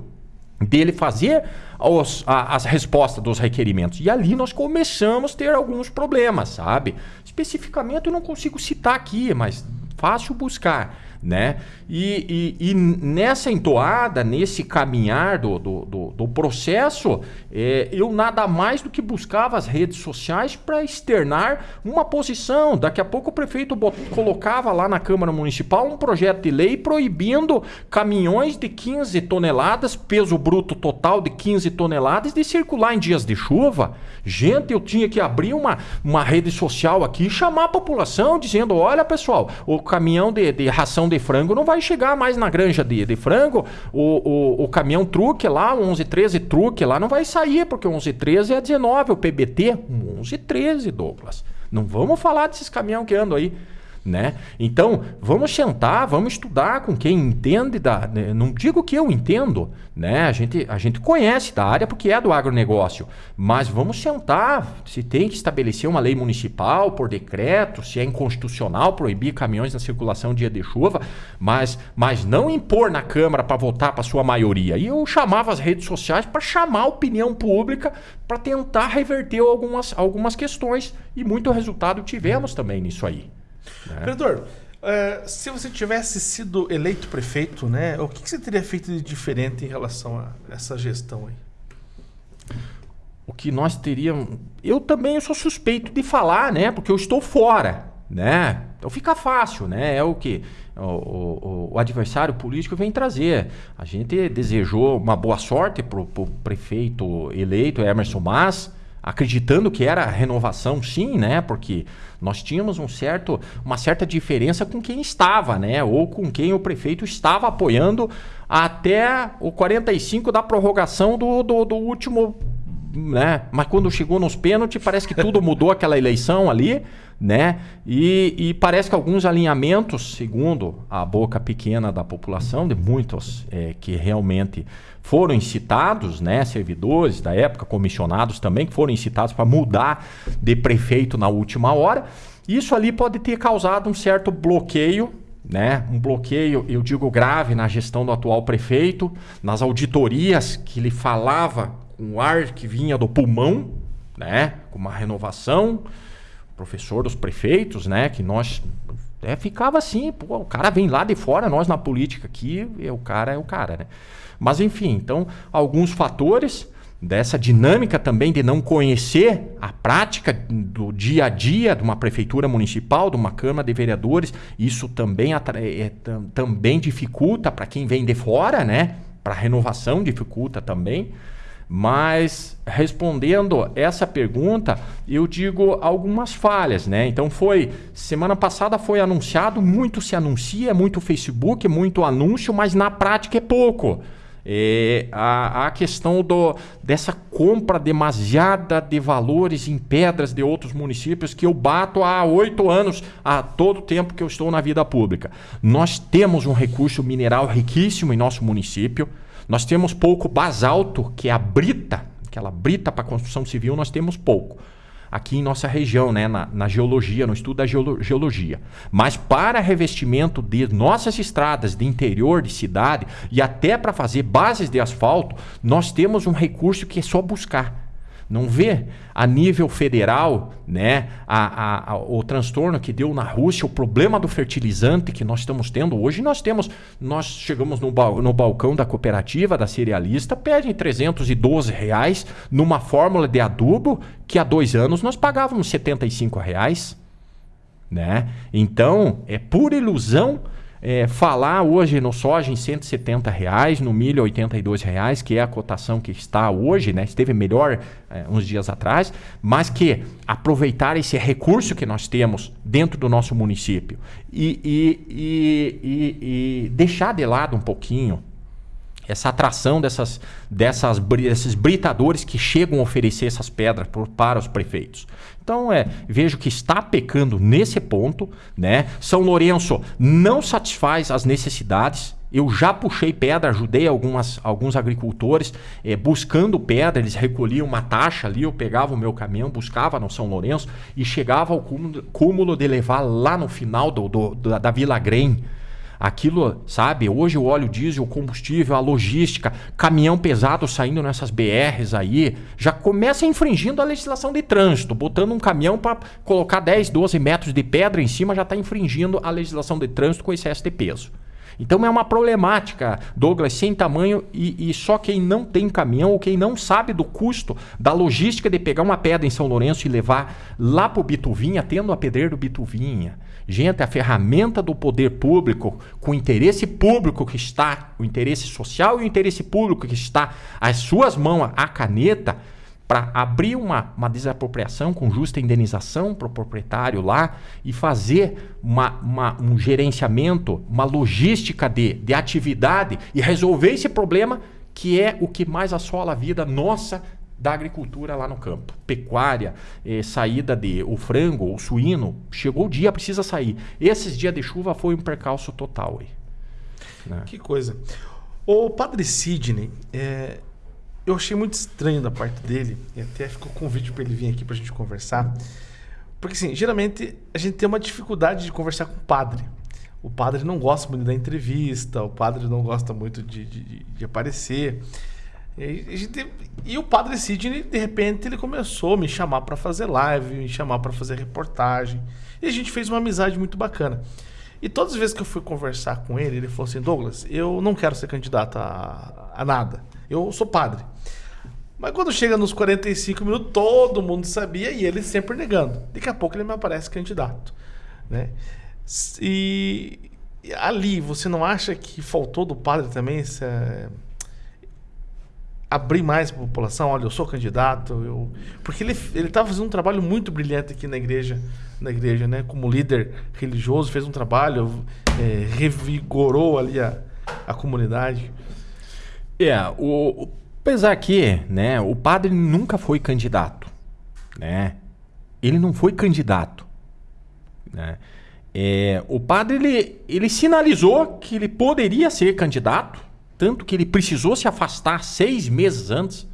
dele fazer os- a- as respostas dos requerimentos. E ali nós começamos a ter alguns problemas, sabe? Especificamente eu não consigo citar aqui, mas fácil buscar, né? E, e- e nessa entoada, nesse caminhar do, do, do- do processo, é, eu nada mais do que buscava as redes sociais para externar uma posição. Daqui a pouco o prefeito colocava lá na Câmara Municipal um projeto de lei proibindo caminhões de 15 toneladas, peso bruto total de 15 toneladas, de circular em dias de chuva. Gente, eu tinha que abrir uma, uma rede social aqui e chamar a população dizendo: olha pessoal, o caminhão de, de ração de frango não vai chegar mais na granja de, de frango, o, o, o caminhão truque lá, o 1113 truque lá, não vai sair, porque o 1113 é 19, o PBT, um 1113, Douglas. Não vamos falar desses caminhão que andam aí. Né? Então, vamos sentar, vamos estudar com quem entende da. né, Não digo que eu entendo, né? A gente, a gente conhece da área porque é do agronegócio, mas vamos sentar. Se tem que estabelecer uma lei municipal por decreto, se é inconstitucional proibir caminhões na circulação dia de chuva, mas, mas não impor na Câmara para votar para sua maioria. E eu chamava as redes sociais para chamar a opinião pública para tentar reverter algumas, algumas questões. E muito resultado tivemos também nisso aí. Né? Vereador, É, se você tivesse sido eleito prefeito, né, o que, que, você teria feito de diferente em relação a essa gestão aí? O que nós teríamos. Eu também sou suspeito de falar, né? Porque eu estou fora, né? Então fica fácil, né? É o que o, o, o adversário político vem trazer. A gente desejou uma boa sorte para o prefeito eleito, Emerson Mas acreditando que era renovação, sim, né? Porque nós tínhamos um certo, uma certa diferença com quem estava, né? Ou com quem o prefeito estava apoiando até o 45 da prorrogação do, do, do último. Né? Mas quando chegou nos pênaltis, parece que tudo mudou aquela eleição ali, né? E, e, parece que alguns alinhamentos, segundo a boca pequena da população, de muitos é, que realmente foram incitados, né, servidores da época, comissionados também, que foram incitados para mudar de prefeito na última hora. Isso ali pode ter causado um certo bloqueio, né? Um bloqueio, eu digo grave, na gestão do atual prefeito, nas auditorias que ele falava com o ar que vinha do pulmão, né? Com uma renovação, professor dos prefeitos, né? Que nós é, ficava assim, pô, o cara vem lá de fora, nós na política aqui, o cara é o cara, né? Mas enfim, então alguns fatores dessa dinâmica também de não conhecer a prática do dia a dia de uma prefeitura municipal, de uma Câmara de Vereadores, isso também, é, também dificulta para quem vem de fora, né? Para renovação dificulta também. Mas respondendo essa pergunta, eu digo algumas falhas, né? Então foi semana passada foi anunciado, muito se anuncia, muito Facebook, muito anúncio, mas na prática é pouco. É, a, a questão do, dessa compra demasiada de valores em pedras de outros municípios que eu bato há oito anos, a todo tempo que eu estou na vida pública. Nós temos um recurso mineral riquíssimo em nosso município. Nós temos pouco basalto, que é a brita, aquela brita para construção civil, nós temos pouco aqui em nossa região, né, na, na geologia, no estudo da geolo geologia. Mas para revestimento de nossas estradas de interior, de cidade e até para fazer bases de asfalto, nós temos um recurso que é só buscar não vê a nível federal né, a, a, a, o transtorno que deu na Rússia, o problema do fertilizante que nós estamos tendo hoje. Nós temos, nós chegamos no, bal, no balcão da cooperativa, da cerealista, pedem 312 reais numa fórmula de adubo que há dois anos nós pagávamos 75 reais. Né? Então, é pura ilusão é, falar hoje no soja em 170 reais, no milho 82 reais, que é a cotação que está hoje, né? esteve melhor é, uns dias atrás, mas que aproveitar esse recurso que nós temos dentro do nosso município e, e, e, e deixar de lado um pouquinho essa atração dessas, dessas, desses britadores que chegam a oferecer essas pedras por, para os prefeitos. Então, é, vejo que está pecando nesse ponto. Né? São Lourenço não satisfaz as necessidades. Eu já puxei pedra, ajudei algumas, alguns agricultores é, buscando pedra. Eles recolhiam uma taxa ali, eu pegava o meu caminhão, buscava no São Lourenço e chegava ao cúmulo, cúmulo de levar lá no final do, do da, da Vila Grem Aquilo, sabe? Hoje o óleo diesel, o combustível, a logística, caminhão pesado saindo nessas BRs aí, já começa infringindo a legislação de trânsito. Botando um caminhão para colocar 10, 12 metros de pedra em cima já está infringindo a legislação de trânsito com excesso de peso. Então é uma problemática, Douglas, sem tamanho e, e, só quem não tem caminhão ou quem não sabe do custo da logística de pegar uma pedra em São Lourenço e levar lá para o Bituvinha, tendo a pedreira do Bituvinha. Gente, a ferramenta do poder público, com o interesse público que está, o interesse social e o interesse público que está às suas mãos, a caneta, para abrir uma, uma desapropriação com justa indenização para o proprietário lá e fazer uma, uma, um gerenciamento, uma logística de, de atividade e resolver esse problema que é o que mais assola a vida nossa da agricultura lá no campo. Pecuária, eh, saída de o frango, o suíno, chegou o dia, precisa sair. Esses dias de chuva foi um percalço total. Aí, né? Que coisa. O padre Sidney, é, eu achei muito estranho da parte dele, e até ficou convite para ele vir aqui para a gente conversar. Porque, assim, geralmente a gente tem uma dificuldade de conversar com o padre. O padre não gosta muito da entrevista, o padre não gosta muito de, de, de aparecer. E, gente, e, o padre Sidney, de repente, ele começou a me chamar para fazer live, me chamar para fazer reportagem. E a gente fez uma amizade muito bacana. E todas as vezes que eu fui conversar com ele, ele falou assim: Douglas, eu não quero ser candidato a, a nada. Eu sou padre. Mas quando chega nos 45 minutos, todo mundo sabia e ele sempre negando. Daqui a pouco ele me aparece candidato. Né? E ali, você não acha que faltou do padre também essa, abrir mais para a população? Olha, eu sou candidato. Eu... Porque ele estava fazendo um trabalho muito brilhante aqui na igreja, na igreja né? como líder religioso, fez um trabalho, é, revigorou ali a, a comunidade. É, o, Apesar que, né, o padre nunca foi candidato, né? Ele não foi candidato, né? É, o padre ele, ele sinalizou que ele poderia ser candidato, tanto que ele precisou se afastar seis meses antes.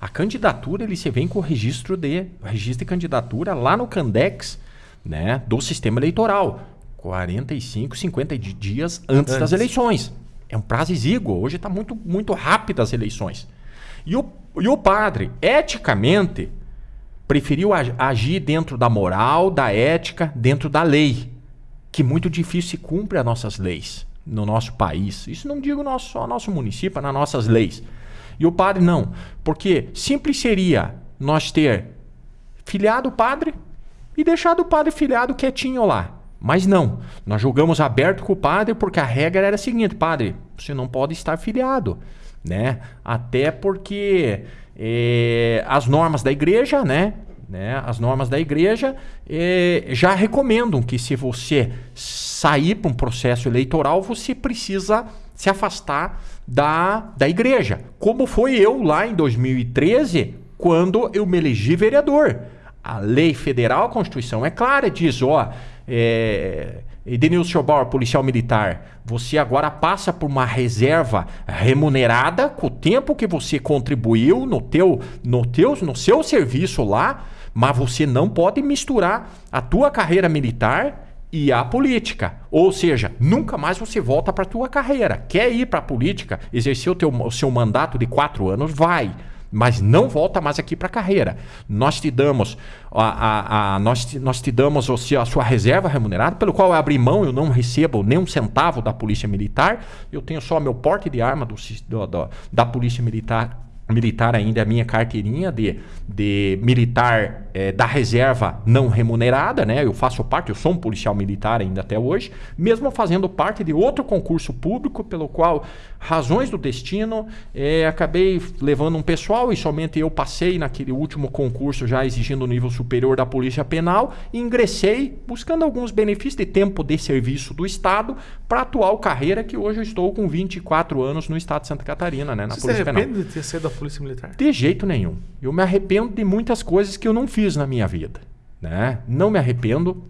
A candidatura ele se vem com o registro de registro de candidatura lá no Candex, né, do sistema eleitoral, 45, 50 dias antes, antes. das eleições. É um prazo exíguo. Hoje está muito, muito rápido as eleições. E o, e o padre, eticamente, preferiu agir dentro da moral, da ética, dentro da lei, que muito difícil se cumpre as nossas leis no nosso país. Isso não digo nosso, só nosso município, nas nossas leis. E o padre não, porque simples seria nós ter filiado o padre e deixado o padre filiado quietinho lá. Mas não, nós julgamos aberto com o padre porque a regra era a seguinte: padre, você não pode estar filiado né? Até porque é, as normas da igreja, né? Né? As normas da igreja é, já recomendam que se você sair para um processo eleitoral, você precisa se afastar da, da igreja. Como foi eu lá em 2013, quando eu me elegi vereador. A lei federal, a Constituição é clara, diz, ó, é, Edenilson Schobauer, policial militar, você agora passa por uma reserva remunerada com o tempo que você contribuiu no teu, no teu, no seu serviço lá, mas você não pode misturar a tua carreira militar e a política. Ou seja, nunca mais você volta para a tua carreira. Quer ir para a política, exercer o, teu, o seu mandato de quatro anos, vai mas não volta mais aqui para a carreira. Nós te damos a, a, a, nós, te, nós te damos a sua reserva remunerada, pelo qual eu abri mão, eu não recebo nem um centavo da Polícia Militar, eu tenho só meu porte de arma do, do, do da Polícia Militar militar ainda a minha carteirinha de, de militar é, da reserva não remunerada, né? Eu faço parte, eu sou um policial militar ainda até hoje, mesmo fazendo parte de outro concurso público, pelo qual, razões do destino, é, acabei levando um pessoal e somente eu passei naquele último concurso já exigindo o nível superior da Polícia Penal e ingressei buscando alguns benefícios de tempo de serviço do Estado para a atual carreira que hoje eu estou com 24 anos no Estado de Santa Catarina, né? Na Você Polícia se arrepende Penal. de ter sido Polícia Militar? De jeito nenhum. Eu me arrependo de muitas coisas que eu não fiz na minha vida. Né? Não me arrependo.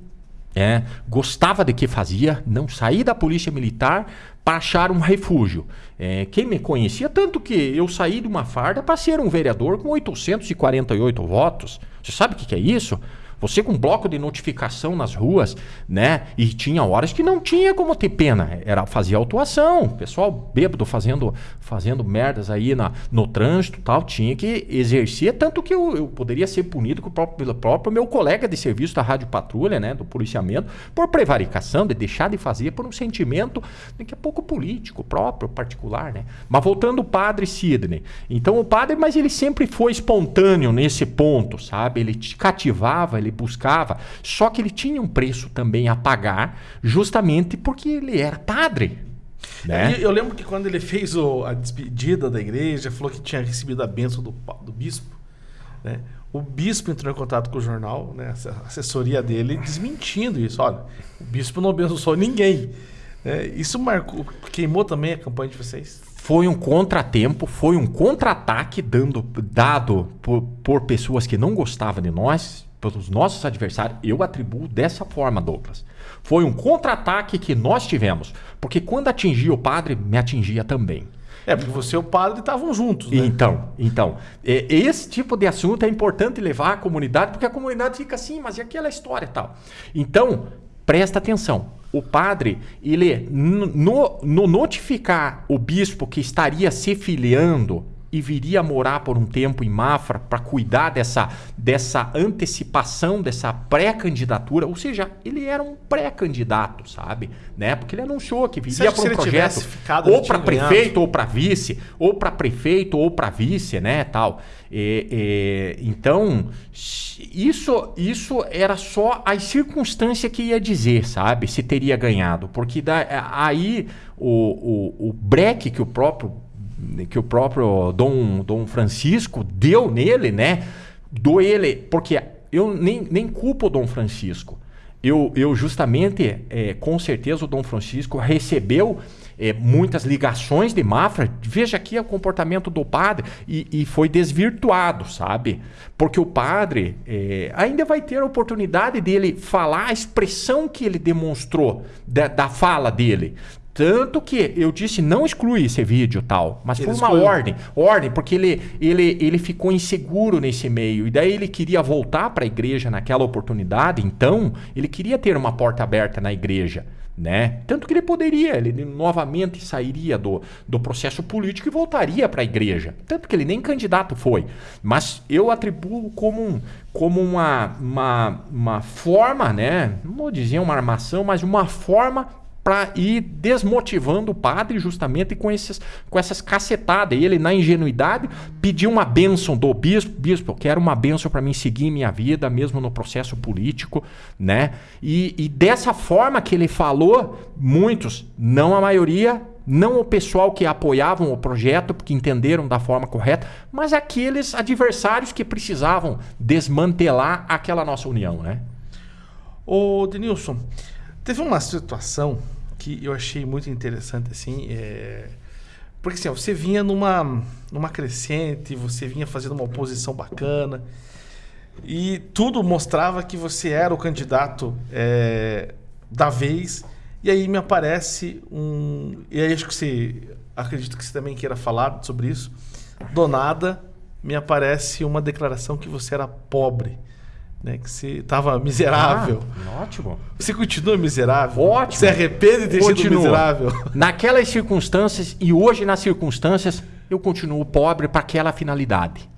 É, gostava de que fazia, não saí da Polícia Militar para achar um refúgio. É, quem me conhecia, tanto que eu saí de uma farda para ser um vereador com 848 votos. Você sabe o que, que é isso? Você com bloco de notificação nas ruas, né? E tinha horas que não tinha como ter pena. Era fazer autuação. Pessoal bêbado fazendo, fazendo merdas aí na, no trânsito tal. Tinha que exercer, tanto que eu, eu poderia ser punido com o próprio, pelo próprio meu colega de serviço da Rádio Patrulha, né? Do policiamento, por prevaricação, de deixar de fazer por um sentimento daqui a pouco político, próprio, particular, né? Mas voltando o padre Sidney. Então o padre, mas ele sempre foi espontâneo nesse ponto, sabe? Ele te cativava, ele buscava, só que ele tinha um preço também a pagar, justamente porque ele era padre. Né? Eu lembro que quando ele fez o, a despedida da igreja, falou que tinha recebido a bênção do, do bispo, né? O bispo entrou em contato com o jornal, né? a assessoria dele, desmentindo isso. Olha, o bispo não abençoou ninguém. Né? Isso marcou, queimou também a campanha de vocês? Foi um contratempo, foi um contra-ataque dando, dado por, por pessoas que não gostavam de nós, pelos nossos adversários, eu atribuo dessa forma, Douglas. Foi um contra-ataque que nós tivemos. Porque quando atingia o padre, me atingia também. É, porque você e o padre estavam juntos, né? Então, então. É, esse tipo de assunto é importante levar à comunidade, porque a comunidade fica assim, mas e aquela história e tal? Então, presta atenção. O padre, ele, no, no notificar o bispo que estaria se filiando e viria morar por um tempo em Mafra para cuidar dessa, dessa antecipação, dessa pré-candidatura. Ou seja, ele era um pré-candidato, sabe? Né? Porque ele anunciou que viria para um projeto ou para prefeito ou para vice, ou para prefeito ou para vice, né? Tal. E, e, então, isso, isso era só a circunstância que ia dizer, sabe? Se teria ganhado. Porque da, aí o, o, o breque que o próprio que o próprio Dom, Dom Francisco deu nele, né? Do ele, porque eu nem, nem culpo o Dom Francisco. Eu, eu justamente, é, com certeza, o Dom Francisco recebeu é, muitas ligações de Mafra. Veja aqui o comportamento do padre e, e foi desvirtuado, sabe? Porque o padre é, ainda vai ter a oportunidade dele falar a expressão que ele demonstrou da, da fala dele. Tanto que eu disse, não exclui esse vídeo tal, mas ele foi uma excluiu. ordem. Ordem, porque ele, ele, ele ficou inseguro nesse meio. E daí ele queria voltar para a igreja naquela oportunidade, então ele queria ter uma porta aberta na igreja. Né? Tanto que ele poderia, ele novamente sairia do, do processo político e voltaria para a igreja. Tanto que ele nem candidato foi. Mas eu atribuo como, um, como uma, uma, uma forma, né? não vou dizer uma armação, mas uma forma para ir desmotivando o padre justamente com, esses, com essas cacetadas. E ele, na ingenuidade, pediu uma bênção do bispo. Bispo, eu quero uma bênção para mim seguir minha vida, mesmo no processo político. né? E, e dessa forma que ele falou, muitos, não a maioria, não o pessoal que apoiavam o projeto, porque entenderam da forma correta, mas aqueles adversários que precisavam desmantelar aquela nossa união, né? Ô, Denilson, teve uma situação que eu achei muito interessante, assim, é... porque assim, você vinha numa, numa crescente, você vinha fazendo uma oposição bacana, e tudo mostrava que você era o candidato é, da vez, e aí me aparece um... E aí acho que você... Acredito que você também queira falar sobre isso. Do nada, me aparece uma declaração que você era pobre né? Que você estava miserável. Ah, ótimo. Você continua miserável? Ótimo. Você arrepende de sido miserável? Naquelas circunstâncias e hoje nas circunstâncias, eu continuo pobre para aquela finalidade.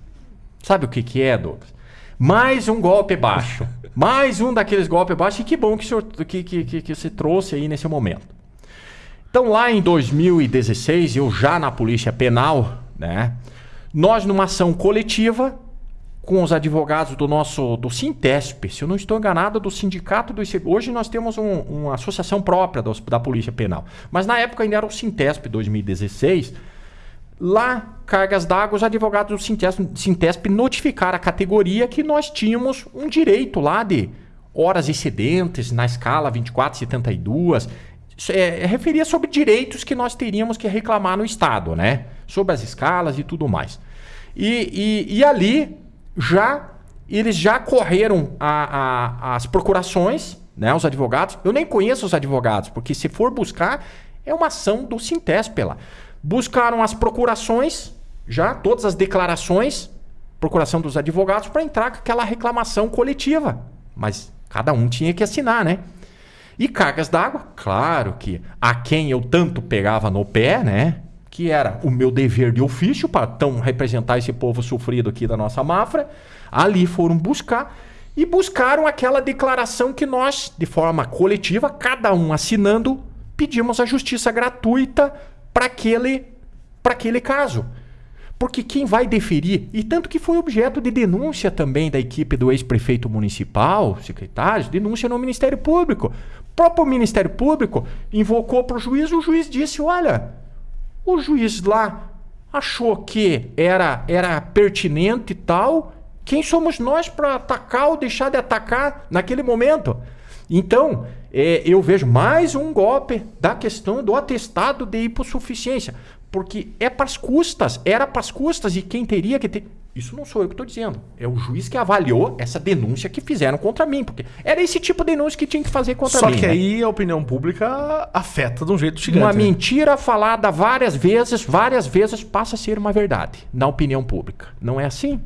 Sabe o que, que é, Douglas? Mais um golpe baixo. Mais um daqueles golpes baixos. E que bom que, o senhor, que, que, que, que você trouxe aí nesse momento. Então, lá em 2016, eu já na Polícia Penal, né? Nós, numa ação coletiva, com os advogados do nosso do Sintesp, se eu não estou enganado, do sindicato do. Hoje nós temos um, uma associação própria dos, da Polícia Penal, mas na época ainda era o Sintesp 2016. Lá, cargas d'água, os advogados do Sintesp, Sintesp notificaram a categoria que nós tínhamos um direito lá de horas excedentes na escala 2472. É, é, referia sobre direitos que nós teríamos que reclamar no Estado, né? Sobre as escalas e tudo mais. E, e, e ali já eles já correram a, a, as procurações, né, os advogados. Eu nem conheço os advogados, porque se for buscar, é uma ação do Sintesp lá. Buscaram as procurações, já todas as declarações, procuração dos advogados, para entrar com aquela reclamação coletiva. Mas cada um tinha que assinar, né? E cargas d'água, claro que a quem eu tanto pegava no pé, né? Que era o meu dever de ofício para tão representar esse povo sofrido aqui da nossa Mafra, ali foram buscar e buscaram aquela declaração que nós, de forma coletiva, cada um assinando, pedimos a justiça gratuita para aquele, aquele caso. Porque quem vai deferir, e tanto que foi objeto de denúncia também da equipe do ex-prefeito municipal, secretários, denúncia no Ministério Público. O próprio Ministério Público invocou para o juiz, o juiz disse: olha, o juiz lá achou que era, era pertinente e tal. Quem somos nós para atacar ou deixar de atacar naquele momento? Então, é, eu vejo mais um golpe da questão do atestado de hipossuficiência. Porque é para as custas, era para as custas, e quem teria que ter. Isso não sou eu que estou dizendo. É o juiz que avaliou essa denúncia que fizeram contra mim. Porque era esse tipo de denúncia que tinha que fazer contra Só mim. Só que né? aí a opinião pública afeta de um jeito gigante. Uma né? mentira falada várias vezes, várias vezes passa a ser uma verdade na opinião pública. Não é assim?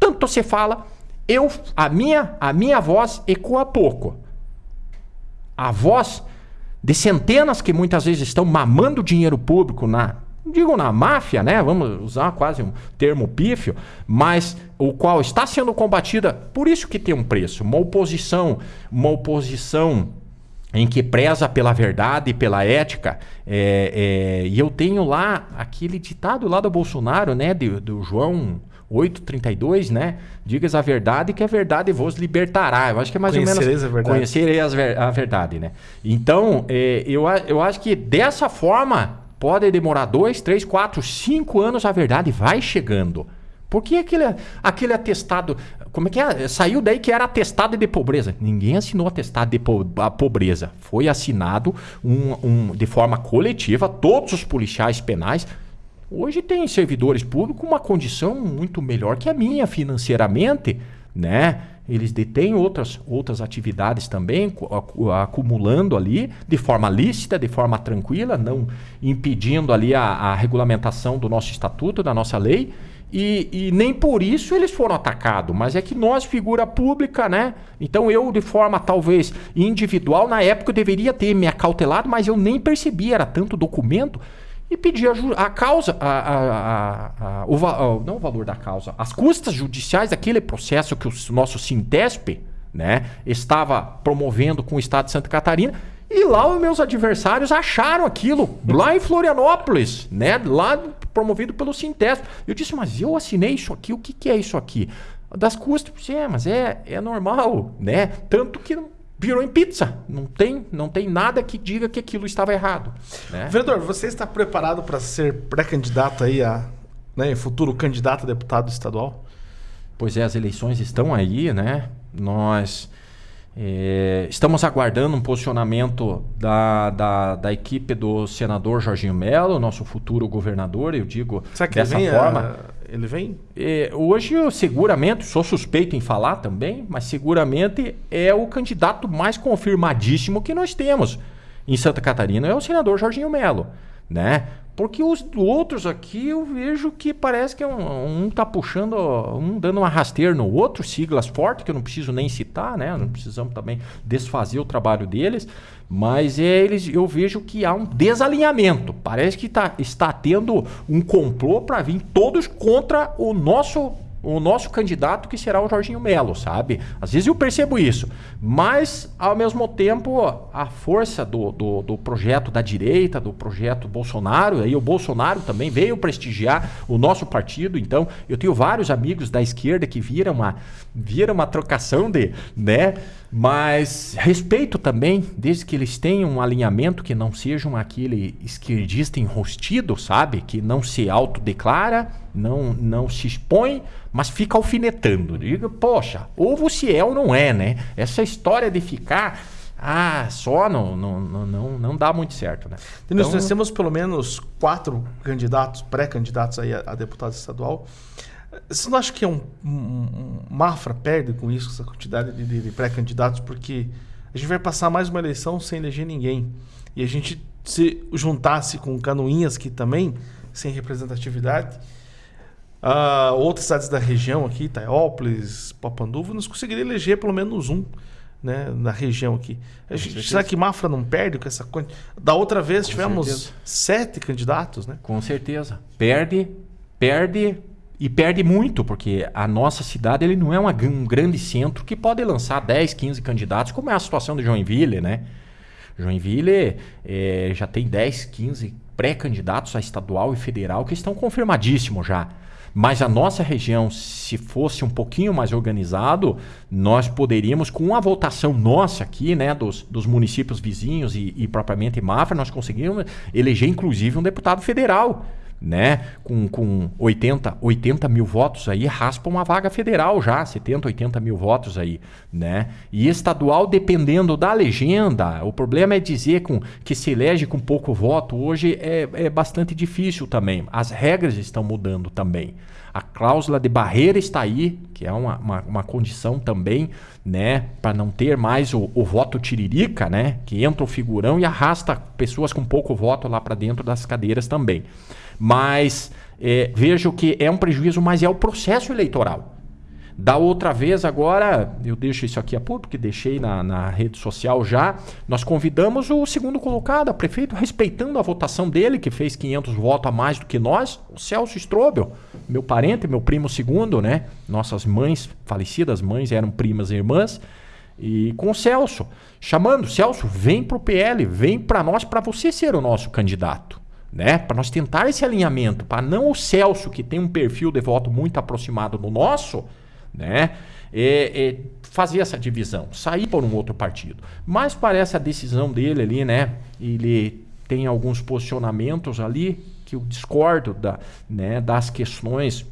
Tanto você fala, eu, a minha, a minha voz ecoa pouco. A voz de centenas que muitas vezes estão mamando dinheiro público na digo na máfia, né? Vamos usar quase um termo pífio, mas o qual está sendo combatida, por isso que tem um preço, uma oposição, uma oposição em que preza pela verdade e pela ética. É, é, e eu tenho lá aquele ditado lá do Bolsonaro, né? Do, do João 8,32, né? Digas a verdade que a verdade vos libertará. Eu acho que é mais ou menos. A verdade. Conhecerei a verdade, né? Então, é, eu, eu acho que dessa forma pode demorar dois, três, quatro, cinco anos, a verdade vai chegando. Porque aquele, aquele atestado. Como é que é? Saiu daí que era atestado de pobreza. Ninguém assinou atestado de po pobreza. Foi assinado um, um, de forma coletiva, todos os policiais penais Hoje tem servidores públicos com uma condição muito melhor que a minha financeiramente, né? Eles detêm outras, outras atividades também, acumulando ali de forma lícita, de forma tranquila, não impedindo ali a, a regulamentação do nosso estatuto, da nossa lei. E, e, nem por isso eles foram atacados, mas é que nós, figura pública, né? Então eu, de forma talvez individual, na época eu deveria ter me acautelado, mas eu nem percebi, era tanto documento e pedir a, a causa, a, a, o, não o valor da causa, as custas judiciais daquele processo que o nosso Sintesp né, estava promovendo com o Estado de Santa Catarina. E lá os meus adversários acharam aquilo, lá em Florianópolis, né? Lá promovido pelo Sintesp. Eu disse, mas eu assinei isso aqui, o que, que é isso aqui? Das custas, é, mas é, é normal, né? Tanto que virou em pizza. Não tem, não tem nada que diga que aquilo estava errado. Né? Vereador, você está preparado para ser pré-candidato aí a né, futuro candidato a deputado estadual? Pois é, as eleições estão aí, né? Nós é, estamos aguardando um posicionamento da, da, da, equipe do senador Jorginho Melo, nosso futuro governador, eu digo Será que dessa forma. A, ele vem? É, hoje, eu, seguramente, sou suspeito em falar também, mas seguramente é o candidato mais confirmadíssimo que nós temos em Santa Catarina, é o senador Jorginho Melo. Né? Porque os outros aqui eu vejo que parece que um, um tá puxando, um dando uma rasteira no outro, siglas fortes, que eu não preciso nem citar, né? Não precisamos também desfazer o trabalho deles. Mas é, eles, eu vejo que há um desalinhamento. Parece que tá, está tendo um complô para vir todos contra o nosso o nosso candidato que será o Jorginho Melo, sabe? Às vezes eu percebo isso, mas ao mesmo tempo a força do, do, do, projeto da direita, do projeto Bolsonaro, aí o Bolsonaro também veio prestigiar o nosso partido, então eu tenho vários amigos da esquerda que viram uma, viram uma trocação de, né? Mas respeito também, desde que eles tenham um alinhamento que não sejam aquele esquerdista enrostido, sabe? Que não se autodeclara, não, não se expõe, mas fica alfinetando. Diga, poxa, ou você é ou não é, né? Essa história de ficar ah, só não, não, não, não dá muito certo, né? Então, nós temos pelo menos quatro candidatos, pré-candidatos aí a, a deputado estadual. Você não acha que é um, um, um Mafra perde com isso, essa quantidade de, de pré-candidatos? Porque a gente vai passar mais uma eleição sem eleger ninguém. E a gente se juntasse com Canoinhas, que também sem representatividade, uh, outras cidades da região aqui, Taiópolis, Papanduva, nós conseguiríamos eleger pelo menos um né, na região aqui. Gente, será que Mafra não perde com essa coisa? Da outra vez com tivemos certeza. sete candidatos, né? Com certeza. Perde, perde e perde muito, porque a nossa cidade ele não é uma, um grande centro que pode lançar 10, 15 candidatos, como é a situação de Joinville, né? Joinville é, já tem 10, 15 pré-candidatos a estadual e federal que estão confirmadíssimos já. Mas a nossa região, se fosse um pouquinho mais organizado, nós poderíamos, com a votação nossa aqui, né, dos, dos municípios vizinhos e, e propriamente Mafra, nós conseguiríamos eleger inclusive um deputado federal né? Com, com 80, 80 mil votos aí, raspa uma vaga federal já, 70, 80 mil votos aí, né? E estadual, dependendo da legenda, o problema é dizer com, que se elege com pouco voto, hoje é, é bastante difícil também. As regras estão mudando também. A cláusula de barreira está aí, que é uma, uma, uma condição também, né, para não ter mais o, o, voto tiririca, né, que entra o figurão e arrasta pessoas com pouco voto lá para dentro das cadeiras também. Mas é, vejo que é um prejuízo, mas é o processo eleitoral. Da outra vez, agora, eu deixo isso aqui a público, porque deixei na, na rede social já. Nós convidamos o segundo colocado, a prefeito, respeitando a votação dele, que fez 500 votos a mais do que nós, o Celso Strobel, meu parente, meu primo segundo, né? Nossas mães, falecidas mães, eram primas e irmãs. E com o Celso, chamando, Celso, vem para o PL, vem para nós, para você ser o nosso candidato né? Para nós tentar esse alinhamento, para não o Celso, que tem um perfil de voto muito aproximado do nosso, né? É fazer essa divisão, sair por um outro partido. Mas parece a decisão dele ali, né? Ele tem alguns posicionamentos ali que eu discordo da, né, das questões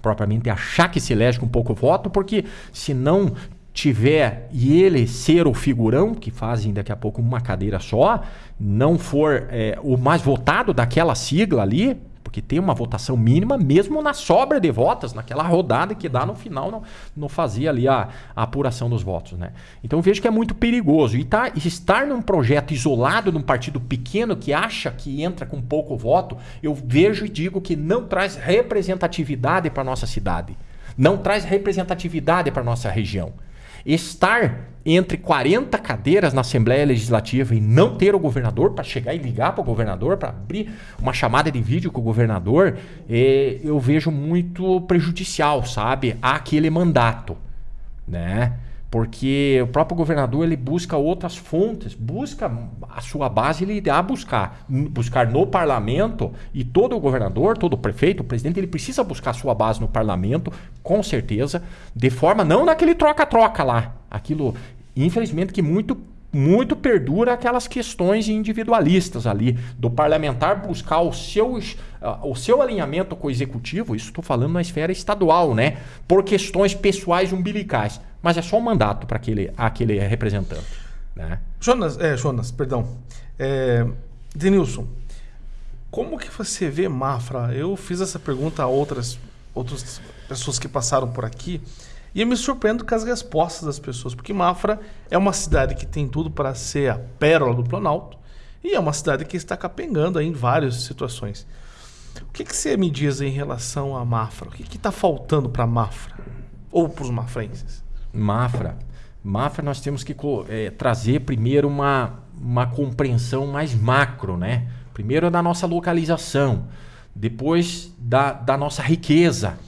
propriamente achar que se elege com pouco voto, porque se não tiver e ele ser o figurão, que fazem daqui a pouco uma cadeira só, não for é, o mais votado daquela sigla ali, porque tem uma votação mínima, mesmo na sobra de votos, naquela rodada que dá no final, não, não fazia ali a, a apuração dos votos. Né? Então vejo que é muito perigoso. E tá, estar num projeto isolado, num partido pequeno que acha que entra com pouco voto, eu vejo e digo que não traz representatividade para nossa cidade. Não traz representatividade para nossa região estar entre 40 cadeiras na Assembleia Legislativa e não ter o governador para chegar e ligar para o governador, para abrir uma chamada de vídeo com o governador, é, eu vejo muito prejudicial, sabe, àquele mandato, né? porque o próprio governador ele busca outras fontes, busca a sua base, ele irá buscar, buscar no parlamento e todo o governador, todo prefeito, o presidente, ele precisa buscar a sua base no parlamento, com certeza, de forma não naquele troca-troca lá, aquilo infelizmente que muito muito perdura aquelas questões individualistas ali, do parlamentar buscar o seu, o seu alinhamento com o executivo, isso estou falando na esfera estadual, né? Por questões pessoais umbilicais. Mas é só um mandato para aquele, aquele representante. Né? Jonas, é, Jonas, perdão. É, Denilson, como que você vê Mafra? Eu fiz essa pergunta a outras, outras pessoas que passaram por aqui. E eu me surpreendo com as respostas das pessoas, porque Mafra é uma cidade que tem tudo para ser a pérola do Planalto e é uma cidade que está capengando em várias situações. O que, que você me diz em relação a Mafra? O que está faltando para Mafra? Ou para os mafrenses? Mafra. Mafra nós temos que é, trazer primeiro uma, uma compreensão mais macro, né? Primeiro da nossa localização, depois da, da nossa riqueza,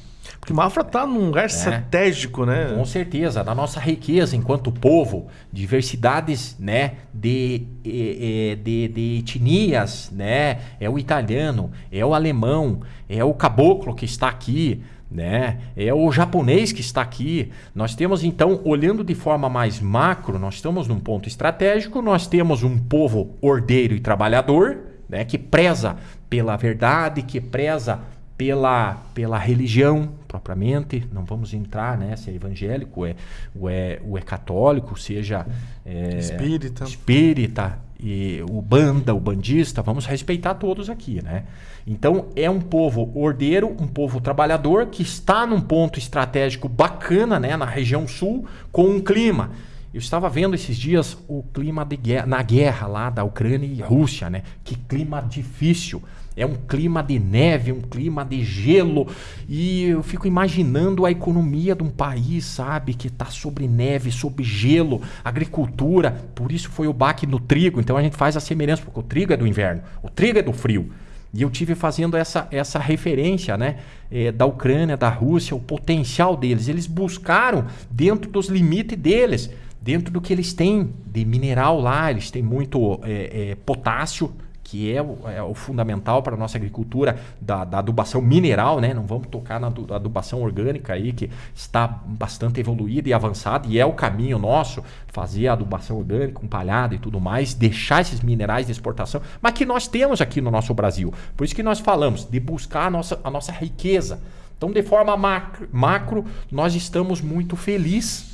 porque Mafra está num lugar é. estratégico, né? Com certeza, da nossa riqueza enquanto povo, diversidades, né, de, de, de, etnias, né? É o italiano, é o alemão, é o caboclo que está aqui, né? É o japonês que está aqui. Nós temos então, olhando de forma mais macro, nós estamos num ponto estratégico, nós temos um povo ordeiro e trabalhador, né, que preza pela verdade, que preza pela, pela religião propriamente, não vamos entrar né, se é evangélico é, ou, é, ou é católico, seja é, espírita. espírita, e o banda, o bandista, vamos respeitar todos aqui. Né? Então é um povo ordeiro, um povo trabalhador que está num ponto estratégico bacana né, na região sul, com um clima. Eu estava vendo esses dias o clima de guerra, na guerra lá da Ucrânia e Rússia, né? Que clima difícil. É um clima de neve, um clima de gelo. E eu fico imaginando a economia de um país, sabe, que está sobre neve, sobre gelo, agricultura. Por isso foi o baque no trigo. Então a gente faz a semelhança, porque o trigo é do inverno, o trigo é do frio. E eu tive fazendo essa, essa referência né, é, da Ucrânia, da Rússia, o potencial deles. Eles buscaram dentro dos limites deles, dentro do que eles têm de mineral lá, eles têm muito é, é, potássio, que é o, é o fundamental para a nossa agricultura da, da, adubação mineral, né? Não vamos tocar na adubação orgânica aí, que está bastante evoluída e avançada, e é o caminho nosso, fazer a adubação orgânica, com palhada e tudo mais, deixar esses minerais de exportação, mas que nós temos aqui no nosso Brasil. Por isso que nós falamos de buscar a nossa, a nossa riqueza. Então, de forma macro, macro nós estamos muito felizes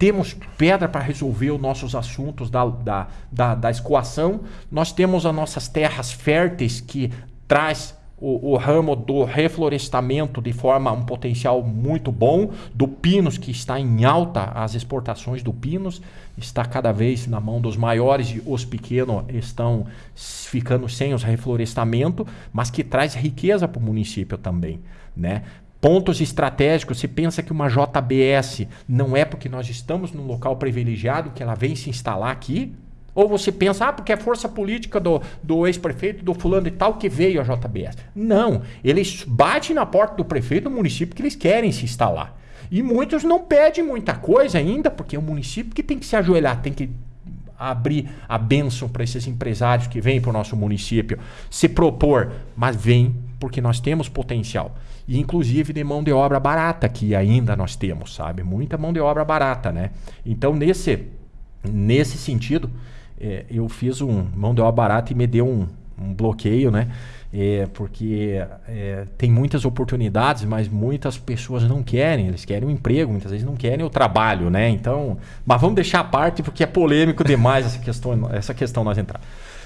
temos pedra para resolver os nossos assuntos da, da, da, da, escoação, nós temos as nossas terras férteis que traz o, o, ramo do reflorestamento de forma um potencial muito bom, do pinos que está em alta, as exportações do pinos está cada vez na mão dos maiores e os pequenos estão ficando sem os reflorestamento, mas que traz riqueza para o município também, né? Pontos estratégicos, você pensa que uma JBS não é porque nós estamos num local privilegiado que ela vem se instalar aqui? Ou você pensa, ah, porque é força política do, do ex-prefeito, do fulano e tal, que veio a JBS. Não, eles batem na porta do prefeito do município que eles querem se instalar. E muitos não pedem muita coisa ainda, porque é o município que tem que se ajoelhar, tem que abrir a bênção para esses empresários que vêm para o nosso município se propor, mas vem porque nós temos potencial. E inclusive de mão de obra barata, que ainda nós temos, sabe? Muita mão de obra barata, né? Então, nesse, nesse sentido, é, eu fiz um mão de obra barata e me deu um, um bloqueio, né? É, porque é, tem muitas oportunidades, mas muitas pessoas não querem, eles querem um emprego, muitas vezes não querem o trabalho, né? Então, mas vamos deixar a parte porque é polêmico demais essa questão, essa questão nós entrar.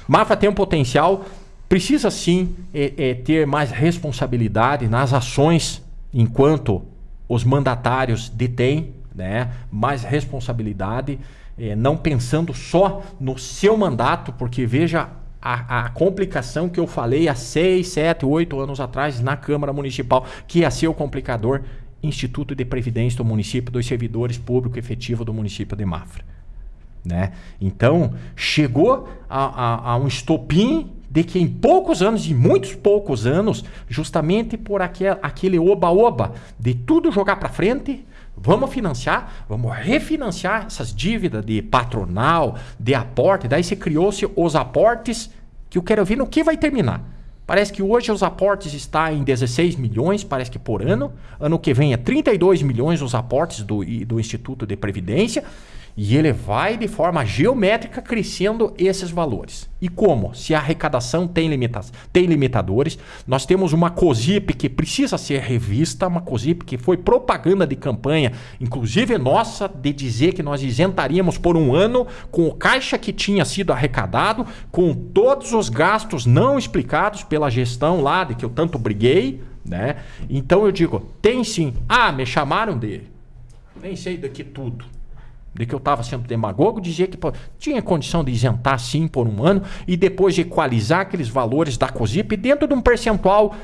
Mafra tem um potencial, precisa sim é, é, ter mais responsabilidade nas ações enquanto os mandatários detêm, né? Mais responsabilidade, é, não pensando só no seu mandato, porque veja a, a, complicação que eu falei há 6, 7, 8 anos atrás na Câmara Municipal, que ia ser o complicador Instituto de Previdência do município, dos servidores público efetivo do município de Mafra. Né? Então, chegou a, a, a um estopim de que em poucos anos, em muitos poucos anos, justamente por aquel, aquele oba-oba de tudo jogar para frente, Vamos financiar, vamos refinanciar essas dívidas de patronal, de aporte. Daí se criou-se os aportes, que eu quero ver no que vai terminar. Parece que hoje os aportes estão em 16 milhões, parece que por ano. Ano que vem é 32 milhões os aportes do, do Instituto de Previdência. E ele vai de forma geométrica crescendo esses valores. E como? Se a arrecadação tem, limita tem limitadores, nós temos uma COSIP que precisa ser revista, uma COSIP que foi propaganda de campanha, inclusive nossa, de dizer que nós isentaríamos por um ano com o caixa que tinha sido arrecadado, com todos os gastos não explicados pela gestão lá, de que eu tanto briguei. Né? Então eu digo, tem sim. Ah, me chamaram de. Nem sei daqui tudo de que eu estava sendo demagogo, dizia que pô, tinha condição de isentar sim por um ano e depois equalizar aqueles valores da COSIP dentro de um percentual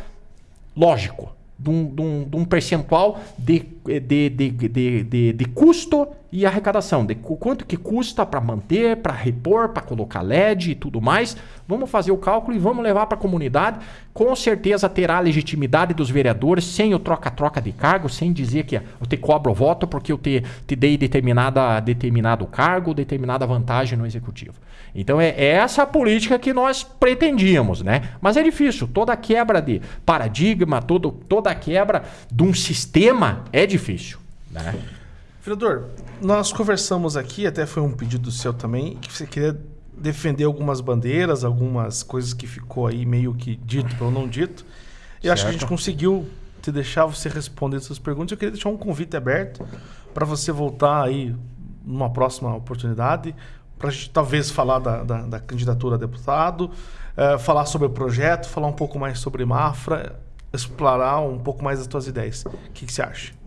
lógico, de um, de um, de um percentual de, de, de, de, de, de custo e arrecadação, de quanto que custa para manter, para repor, para colocar LED e tudo mais. Vamos fazer o cálculo e vamos levar para a comunidade. Com certeza terá a legitimidade dos vereadores, sem o troca-troca de cargo, sem dizer que eu te cobro voto porque eu te, te dei determinada, determinado cargo, determinada vantagem no executivo. Então é, é essa a política que nós pretendíamos, né? Mas é difícil. Toda quebra de paradigma, todo, toda quebra de um sistema é difícil, né? Vereador, nós conversamos aqui, até foi um pedido seu também, que você queria defender algumas bandeiras, algumas coisas que ficou aí meio que dito pelo não dito. E certo. acho que a gente conseguiu te deixar você responder essas perguntas. Eu queria deixar um convite aberto para você voltar aí numa próxima oportunidade, para a gente talvez falar da, da, da candidatura a deputado, uh, falar sobre o projeto, falar um pouco mais sobre Mafra, explorar um pouco mais as suas ideias. O que, que você acha?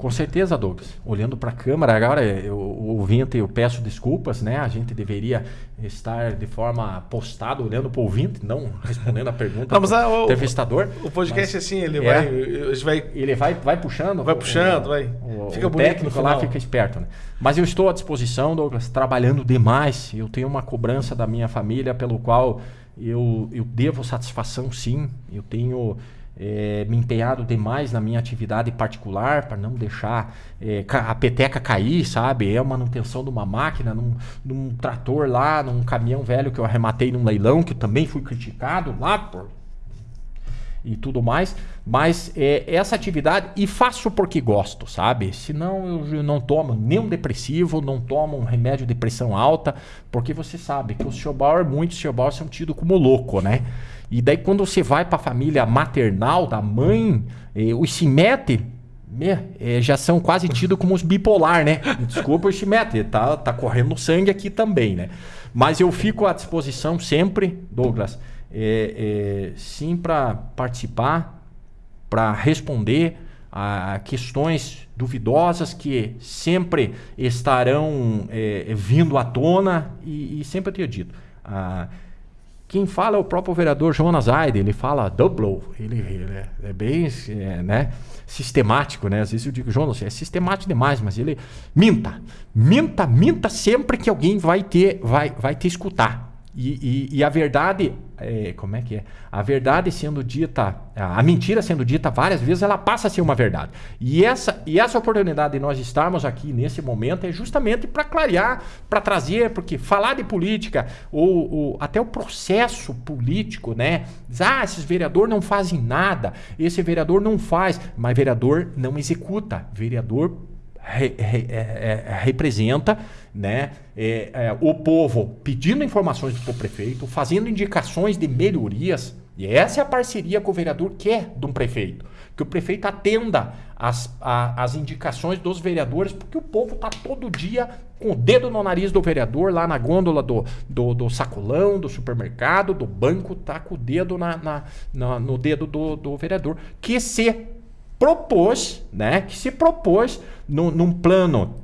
Com certeza, Douglas. Olhando para a câmera, agora eu, o ouvinte, eu peço desculpas, né? A gente deveria estar de forma postada, olhando para o ouvinte, não respondendo a pergunta não, mas, do o, entrevistador. O podcast, mas, assim, ele, é, vai, ele vai... Ele vai, vai puxando. Vai puxando, o, vai. O, fica o técnico lá fica esperto, né? Mas eu estou à disposição, Douglas, trabalhando demais. Eu tenho uma cobrança da minha família pelo qual eu, eu devo satisfação, sim. Eu tenho é, me empenhado demais na minha atividade particular para não deixar é, a peteca cair, sabe? É a manutenção de uma máquina, num, num, trator lá, num caminhão velho que eu arrematei num leilão, que eu também fui criticado lá por e tudo mais, mas é, essa atividade e faço porque gosto, sabe? Senão eu não tomo nenhum depressivo, não tomo um remédio de pressão alta, porque você sabe que o Sr. Bauer, muitos Sr. Bauer são tidos como louco, né? E daí quando você vai para a família maternal da mãe, eh, os Cimete eh, já são quase tidos como os bipolar, né? Desculpa o Cimete, tá, tá correndo sangue aqui também, né? Mas eu fico à disposição sempre, Douglas, é, é, sim para participar, para responder a questões duvidosas que sempre estarão é, vindo à tona e, e sempre eu tenho dito. Ah, Quem fala é o próprio vereador Jonas Aide, ele fala double, ele, ele é, é, bem é, né, sistemático, né? Às vezes eu digo, Jonas, é sistemático demais, mas ele minta, minta, minta sempre que alguém vai ter, vai, vai te escutar. E, e, e, a verdade, é, como é que é? A verdade sendo dita, a mentira sendo dita várias vezes, ela passa a ser uma verdade. E essa, e essa oportunidade de nós estarmos aqui nesse momento é justamente para clarear, para trazer, porque falar de política, ou, ou, até o processo político, né? Ah, esses vereadores não fazem nada, esse vereador não faz, mas vereador não executa, vereador re, re, é, é, representa né, é, é, o povo pedindo informações para o prefeito, fazendo indicações de melhorias. E essa é a parceria que o vereador quer de um prefeito. Que o prefeito atenda as, a, as indicações dos vereadores, porque o povo está todo dia com o dedo no nariz do vereador, lá na gôndola do, do, do sacolão, do supermercado, do banco, tá com o dedo na, na, na no dedo do, do vereador. Que se propôs, né, que se propôs no, num plano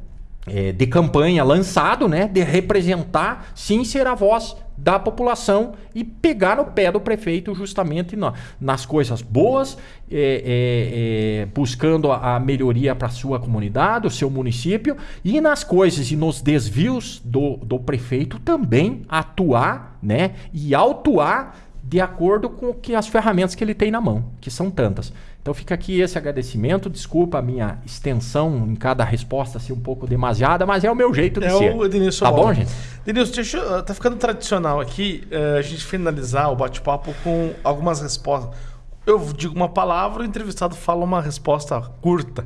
é, de campanha lançado, né, de representar, sim, ser a voz da população e pegar no pé do prefeito justamente na, nas coisas boas, é, é, é buscando a, a melhoria para sua comunidade, o seu município, e nas coisas e nos desvios do, do prefeito também atuar né, e autuar de acordo com que as ferramentas que ele tem na mão, que são tantas. Então fica aqui esse agradecimento. Desculpa a minha extensão em cada resposta ser um pouco demasiada, mas é o meu jeito de é ser. O Denilson tá bom, gente? Denilson, deixa eu, tá ficando tradicional aqui uh, a gente finalizar o bate-papo com algumas respostas. Eu digo uma palavra, o entrevistado fala uma resposta curta.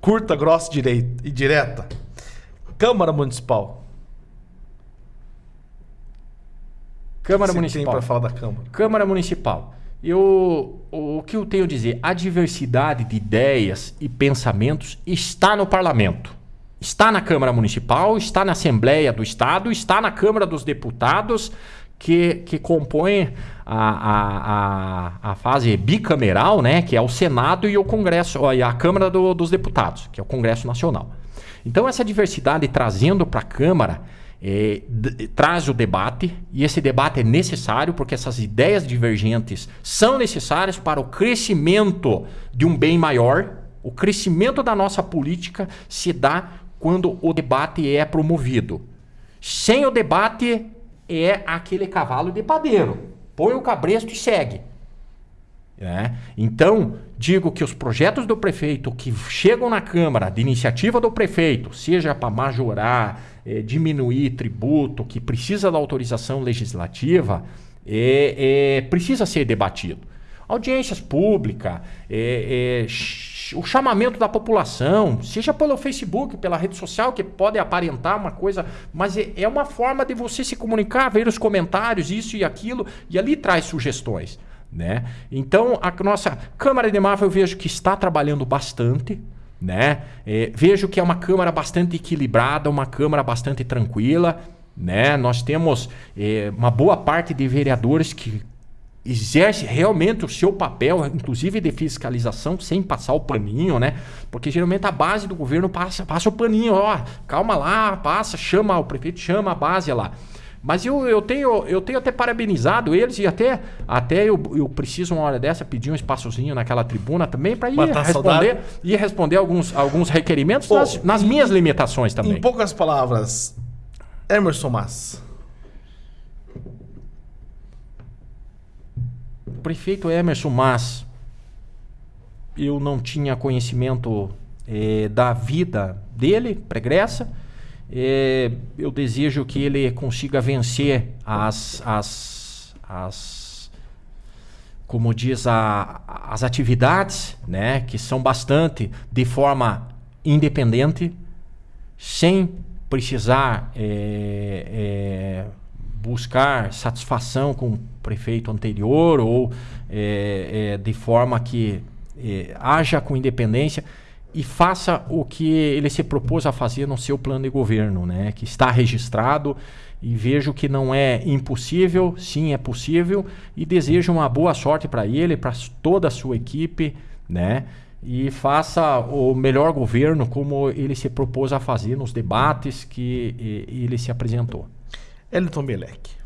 Curta, grossa direita, e direta. Câmara Municipal. Câmara Municipal. para falar da Câmara? Câmara Municipal. Eu, o que eu tenho a dizer? A diversidade de ideias e pensamentos está no parlamento. Está na Câmara Municipal, está na Assembleia do Estado, está na Câmara dos Deputados, que, que compõe a, a, a, a fase bicameral, né, que é o Senado e o Congresso, e a Câmara do, dos Deputados, que é o Congresso Nacional. Então, essa diversidade trazendo para a Câmara é, traz o debate, e esse debate é necessário porque essas ideias divergentes são necessárias para o crescimento de um bem maior. O crescimento da nossa política se dá quando o debate é promovido. Sem o debate, é aquele cavalo de padeiro. Põe o cabresto e segue. É. Então, digo que os projetos do prefeito que chegam na Câmara, de iniciativa do prefeito, seja para majorar, é, diminuir tributo, que precisa da autorização legislativa, é, é precisa ser debatido. Audiências públicas, é, é, o chamamento da população, seja pelo Facebook, pela rede social, que pode aparentar uma coisa, mas é, uma forma de você se comunicar, ver os comentários, isso e aquilo, e ali traz sugestões. Né? Então, a nossa Câmara de Mafra eu vejo que está trabalhando bastante. Né? É, vejo que é uma Câmara bastante equilibrada, uma Câmara bastante tranquila. Né? Nós temos é, uma boa parte de vereadores que exerce realmente o seu papel, inclusive de fiscalização, sem passar o paninho, né? Porque geralmente a base do governo passa, passa o paninho, ó, calma lá, passa, chama o prefeito, chama a base lá. Mas eu, eu, tenho, eu tenho até parabenizado eles e até, até eu, eu preciso uma hora dessa pedir um espaçozinho naquela tribuna também para ir responder ir responder alguns, alguns requerimentos Pô, nas, nas minhas limitações também. Em poucas palavras, Emerson Mas. O prefeito Emerson Mas, eu não tinha conhecimento eh, da vida dele, pregressa é, eu desejo que ele consiga vencer as, as, as como diz a, as atividades, né, que são bastante de forma independente, sem precisar é, é, buscar satisfação com o prefeito anterior ou de forma que haja com independência e faça o que ele se propôs a fazer no seu plano de governo, né? que está registrado e vejo que não é impossível, sim é possível e desejo uma boa sorte para ele, para toda a sua equipe, né? E faça o melhor governo como ele se propôs a fazer nos debates que ele se apresentou. Elton Belec.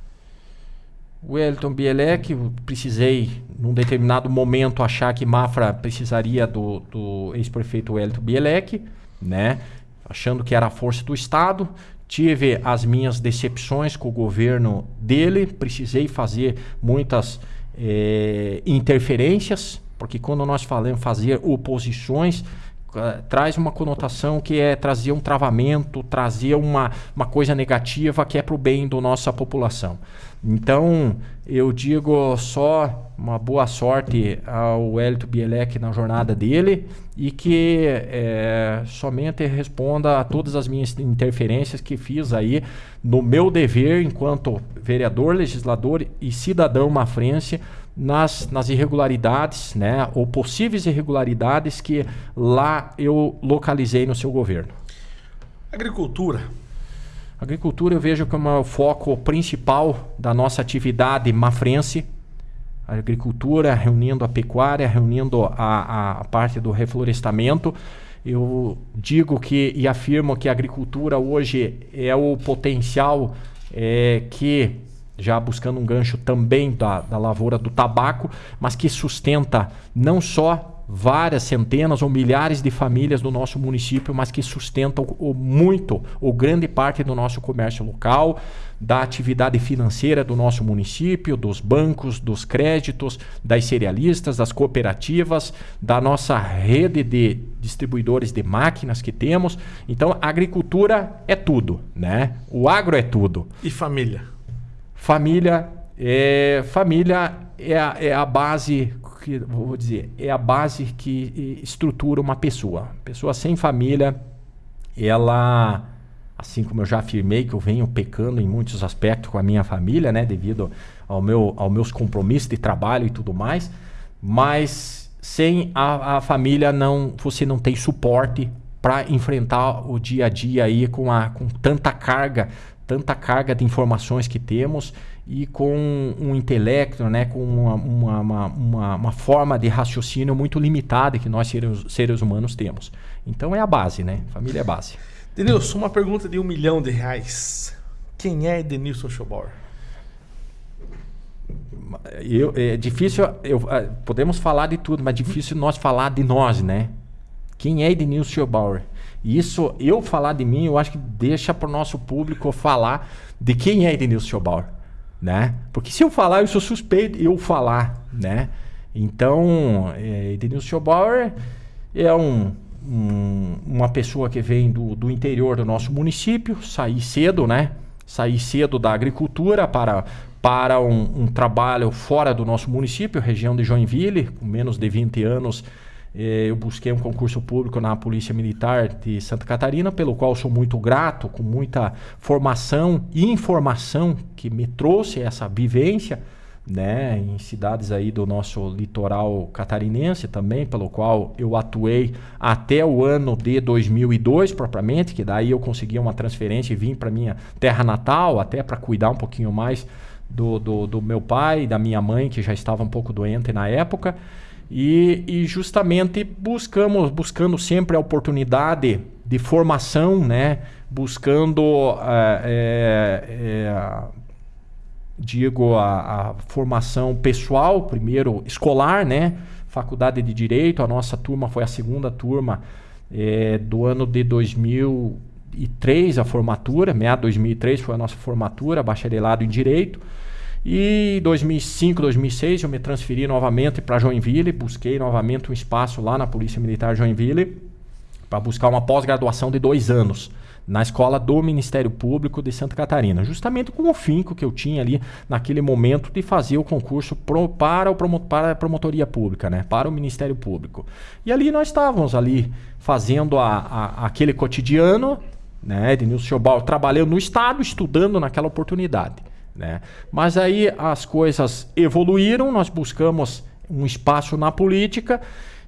Wellington Bielek, precisei, num determinado momento, achar que Mafra precisaria do, do ex-prefeito Wellington Bielek, né? achando que era a força do Estado. Tive as minhas decepções com o governo dele, precisei fazer muitas eh, interferências, porque quando nós falamos fazer oposições, uh, traz uma conotação que é trazer um travamento, trazer uma, uma coisa negativa que é para o bem da nossa população. Então, eu digo só uma boa sorte ao Hélito Bielek na jornada dele e que é, somente responda a todas as minhas interferências que fiz aí no meu dever enquanto vereador, legislador e cidadão mafrense nas, nas irregularidades, né, ou possíveis irregularidades que lá eu localizei no seu governo. Agricultura. Agricultura eu vejo como o foco principal da nossa atividade mafrense. A agricultura reunindo a pecuária, reunindo a, a parte do reflorestamento. Eu digo que e afirmo que a agricultura hoje é o potencial é, que já buscando um gancho também da, da lavoura do tabaco, mas que sustenta não só várias centenas ou milhares de famílias do nosso município, mas que sustentam o, muito ou grande parte do nosso comércio local, da atividade financeira do nosso município, dos bancos, dos créditos, das cerealistas, das cooperativas, da nossa rede de distribuidores de máquinas que temos. Então, a agricultura é tudo, né? O agro é tudo. E família? Família é, família é a, é a base que vou dizer é a base que estrutura uma pessoa. Pessoa sem família, ela assim como eu já afirmei que eu venho pecando em muitos aspectos com a minha família, né, devido ao meu aos meus compromissos de trabalho e tudo mais, mas sem a, a família não você não tem suporte para enfrentar o dia a dia aí com, a, com tanta carga tanta carga de informações que temos e com um intelecto, né, com uma, uma, uma, uma forma de raciocínio muito limitada que nós seres, seres humanos temos. Então é a base, né? Família é base. Denilson, uma pergunta de um milhão de reais. Quem é Denilson Schobauer? Eu, é difícil, eu, é, podemos falar de tudo, mas difícil nós falar de nós, né? Quem é Denilson Schobauer? Isso, eu falar de mim, eu acho que deixa para o nosso público falar de quem é Edenilson Schobauer, né? Porque se eu falar, eu sou suspeito eu falar, né? Então, é, Edenilson Schobauer é um, um, uma pessoa que vem do, do interior do nosso município, sair cedo, né? Sair cedo da agricultura para, para um, um trabalho fora do nosso município, região de Joinville, com menos de 20 anos eu busquei um concurso público na Polícia Militar de Santa Catarina, pelo qual sou muito grato, com muita formação e informação que me trouxe essa vivência, né, em cidades aí do nosso litoral catarinense também, pelo qual eu atuei até o ano de 2002 propriamente, que daí eu consegui uma transferência e vim para minha terra natal, até para cuidar um pouquinho mais do, do, do meu pai da minha mãe, que já estava um pouco doente na época. E, e, justamente buscamos, buscando sempre a oportunidade de formação, né? buscando, é, é, digo, a, a, formação pessoal, primeiro escolar, né? faculdade de Direito, a nossa turma foi a segunda turma é, do ano de 2003, a formatura, meado 2003 foi a nossa formatura, bacharelado em Direito. E em 2005, 2006 eu me transferi novamente para Joinville, busquei novamente um espaço lá na Polícia Militar Joinville para buscar uma pós-graduação de dois anos na escola do Ministério Público de Santa Catarina, justamente com o finco que eu tinha ali naquele momento de fazer o concurso pro, para, o promo, para a promotoria pública, né, para o Ministério Público. E ali nós estávamos ali fazendo a, a, aquele cotidiano, né, Ednilson Chobal trabalhando no Estado, estudando naquela oportunidade. Né? Mas aí as coisas evoluíram, nós buscamos um espaço na política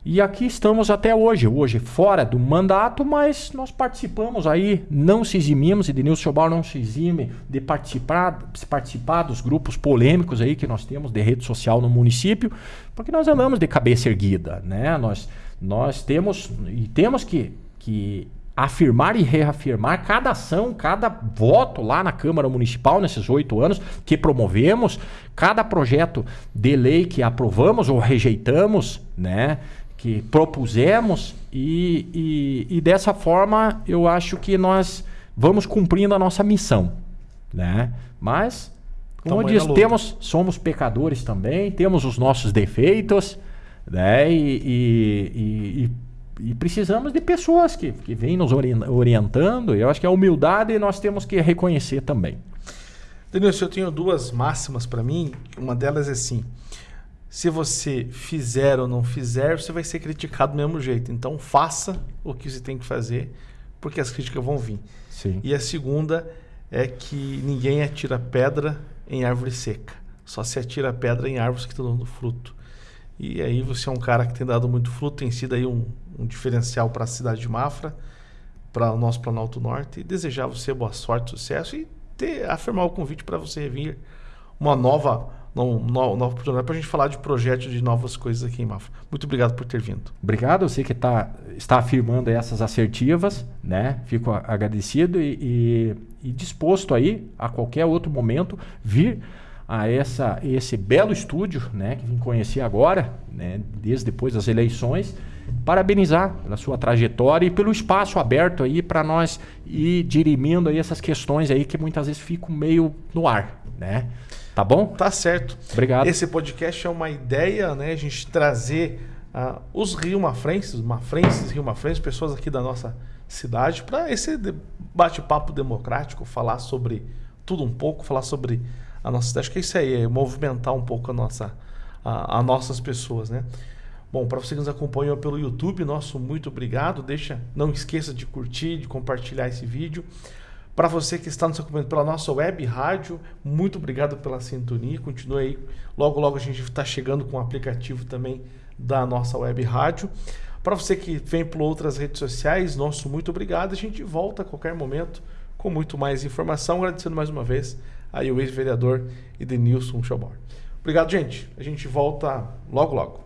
e aqui estamos até hoje. Hoje fora do mandato, mas nós participamos aí, não se eximimos, e Denilson Chobal não se exime de participar, participar dos grupos polêmicos aí que nós temos de rede social no município, porque nós andamos de cabeça erguida. Né? Nós, nós temos e temos que, que afirmar e reafirmar cada ação, cada voto lá na Câmara Municipal nesses oito anos que promovemos, cada projeto de lei que aprovamos ou rejeitamos, né? Que propusemos e, e, e dessa forma eu acho que nós vamos cumprindo a nossa missão, né? Mas como eu disse, temos, somos pecadores também, temos os nossos defeitos, né? E, e, e, e precisamos de pessoas que, que vêm nos orientando. Eu acho que a humildade nós temos que reconhecer também. Denilson, eu tenho duas máximas para mim. Uma delas é assim: se você fizer ou não fizer, você vai ser criticado do mesmo jeito. Então faça o que você tem que fazer, porque as críticas vão vir. Sim. E a segunda é que ninguém atira pedra em árvore seca. Só se atira pedra em árvores que estão dando fruto. E aí você é um cara que tem dado muito fruto, tem sido aí um, um diferencial para a cidade de Mafra, para o nosso Planalto Norte. E desejar você boa sorte, sucesso e ter, afirmar o convite para você vir uma nova, um, nova oportunidade para a gente falar de projetos, de novas coisas aqui em Mafra. Muito obrigado por ter vindo. Obrigado, você que tá, está afirmando essas assertivas, né? Fico agradecido e, e, e disposto aí, a qualquer outro momento, vir a essa, esse belo estúdio, né, que vim conhecer agora, né, desde depois das eleições, parabenizar pela sua trajetória e pelo espaço aberto aí para nós ir dirimindo aí essas questões aí que muitas vezes ficam meio no ar, né? Tá bom? Tá certo. Obrigado. Esse podcast é uma ideia, né, a gente trazer uh, os Rio Mafrenses, Mafrenses, Rio Mafrenses, pessoas aqui da nossa cidade para esse bate-papo democrático, falar sobre tudo um pouco, falar sobre a nossa cidade, que é isso aí, é movimentar um pouco a nossa, a, a nossas pessoas, né? Bom, para você que nos acompanhou pelo YouTube, nosso muito obrigado. Deixa, não esqueça de curtir, de compartilhar esse vídeo. Para você que está nos acompanhando pela nossa web rádio, muito obrigado pela sintonia. Continue aí. Logo, logo a gente está chegando com o aplicativo também da nossa web rádio. Para você que vem por outras redes sociais, nosso muito obrigado. A gente volta a qualquer momento com muito mais informação. Agradecendo mais uma vez aí o ex-vereador Edenilson Schobor. Obrigado, gente. A gente volta logo, logo.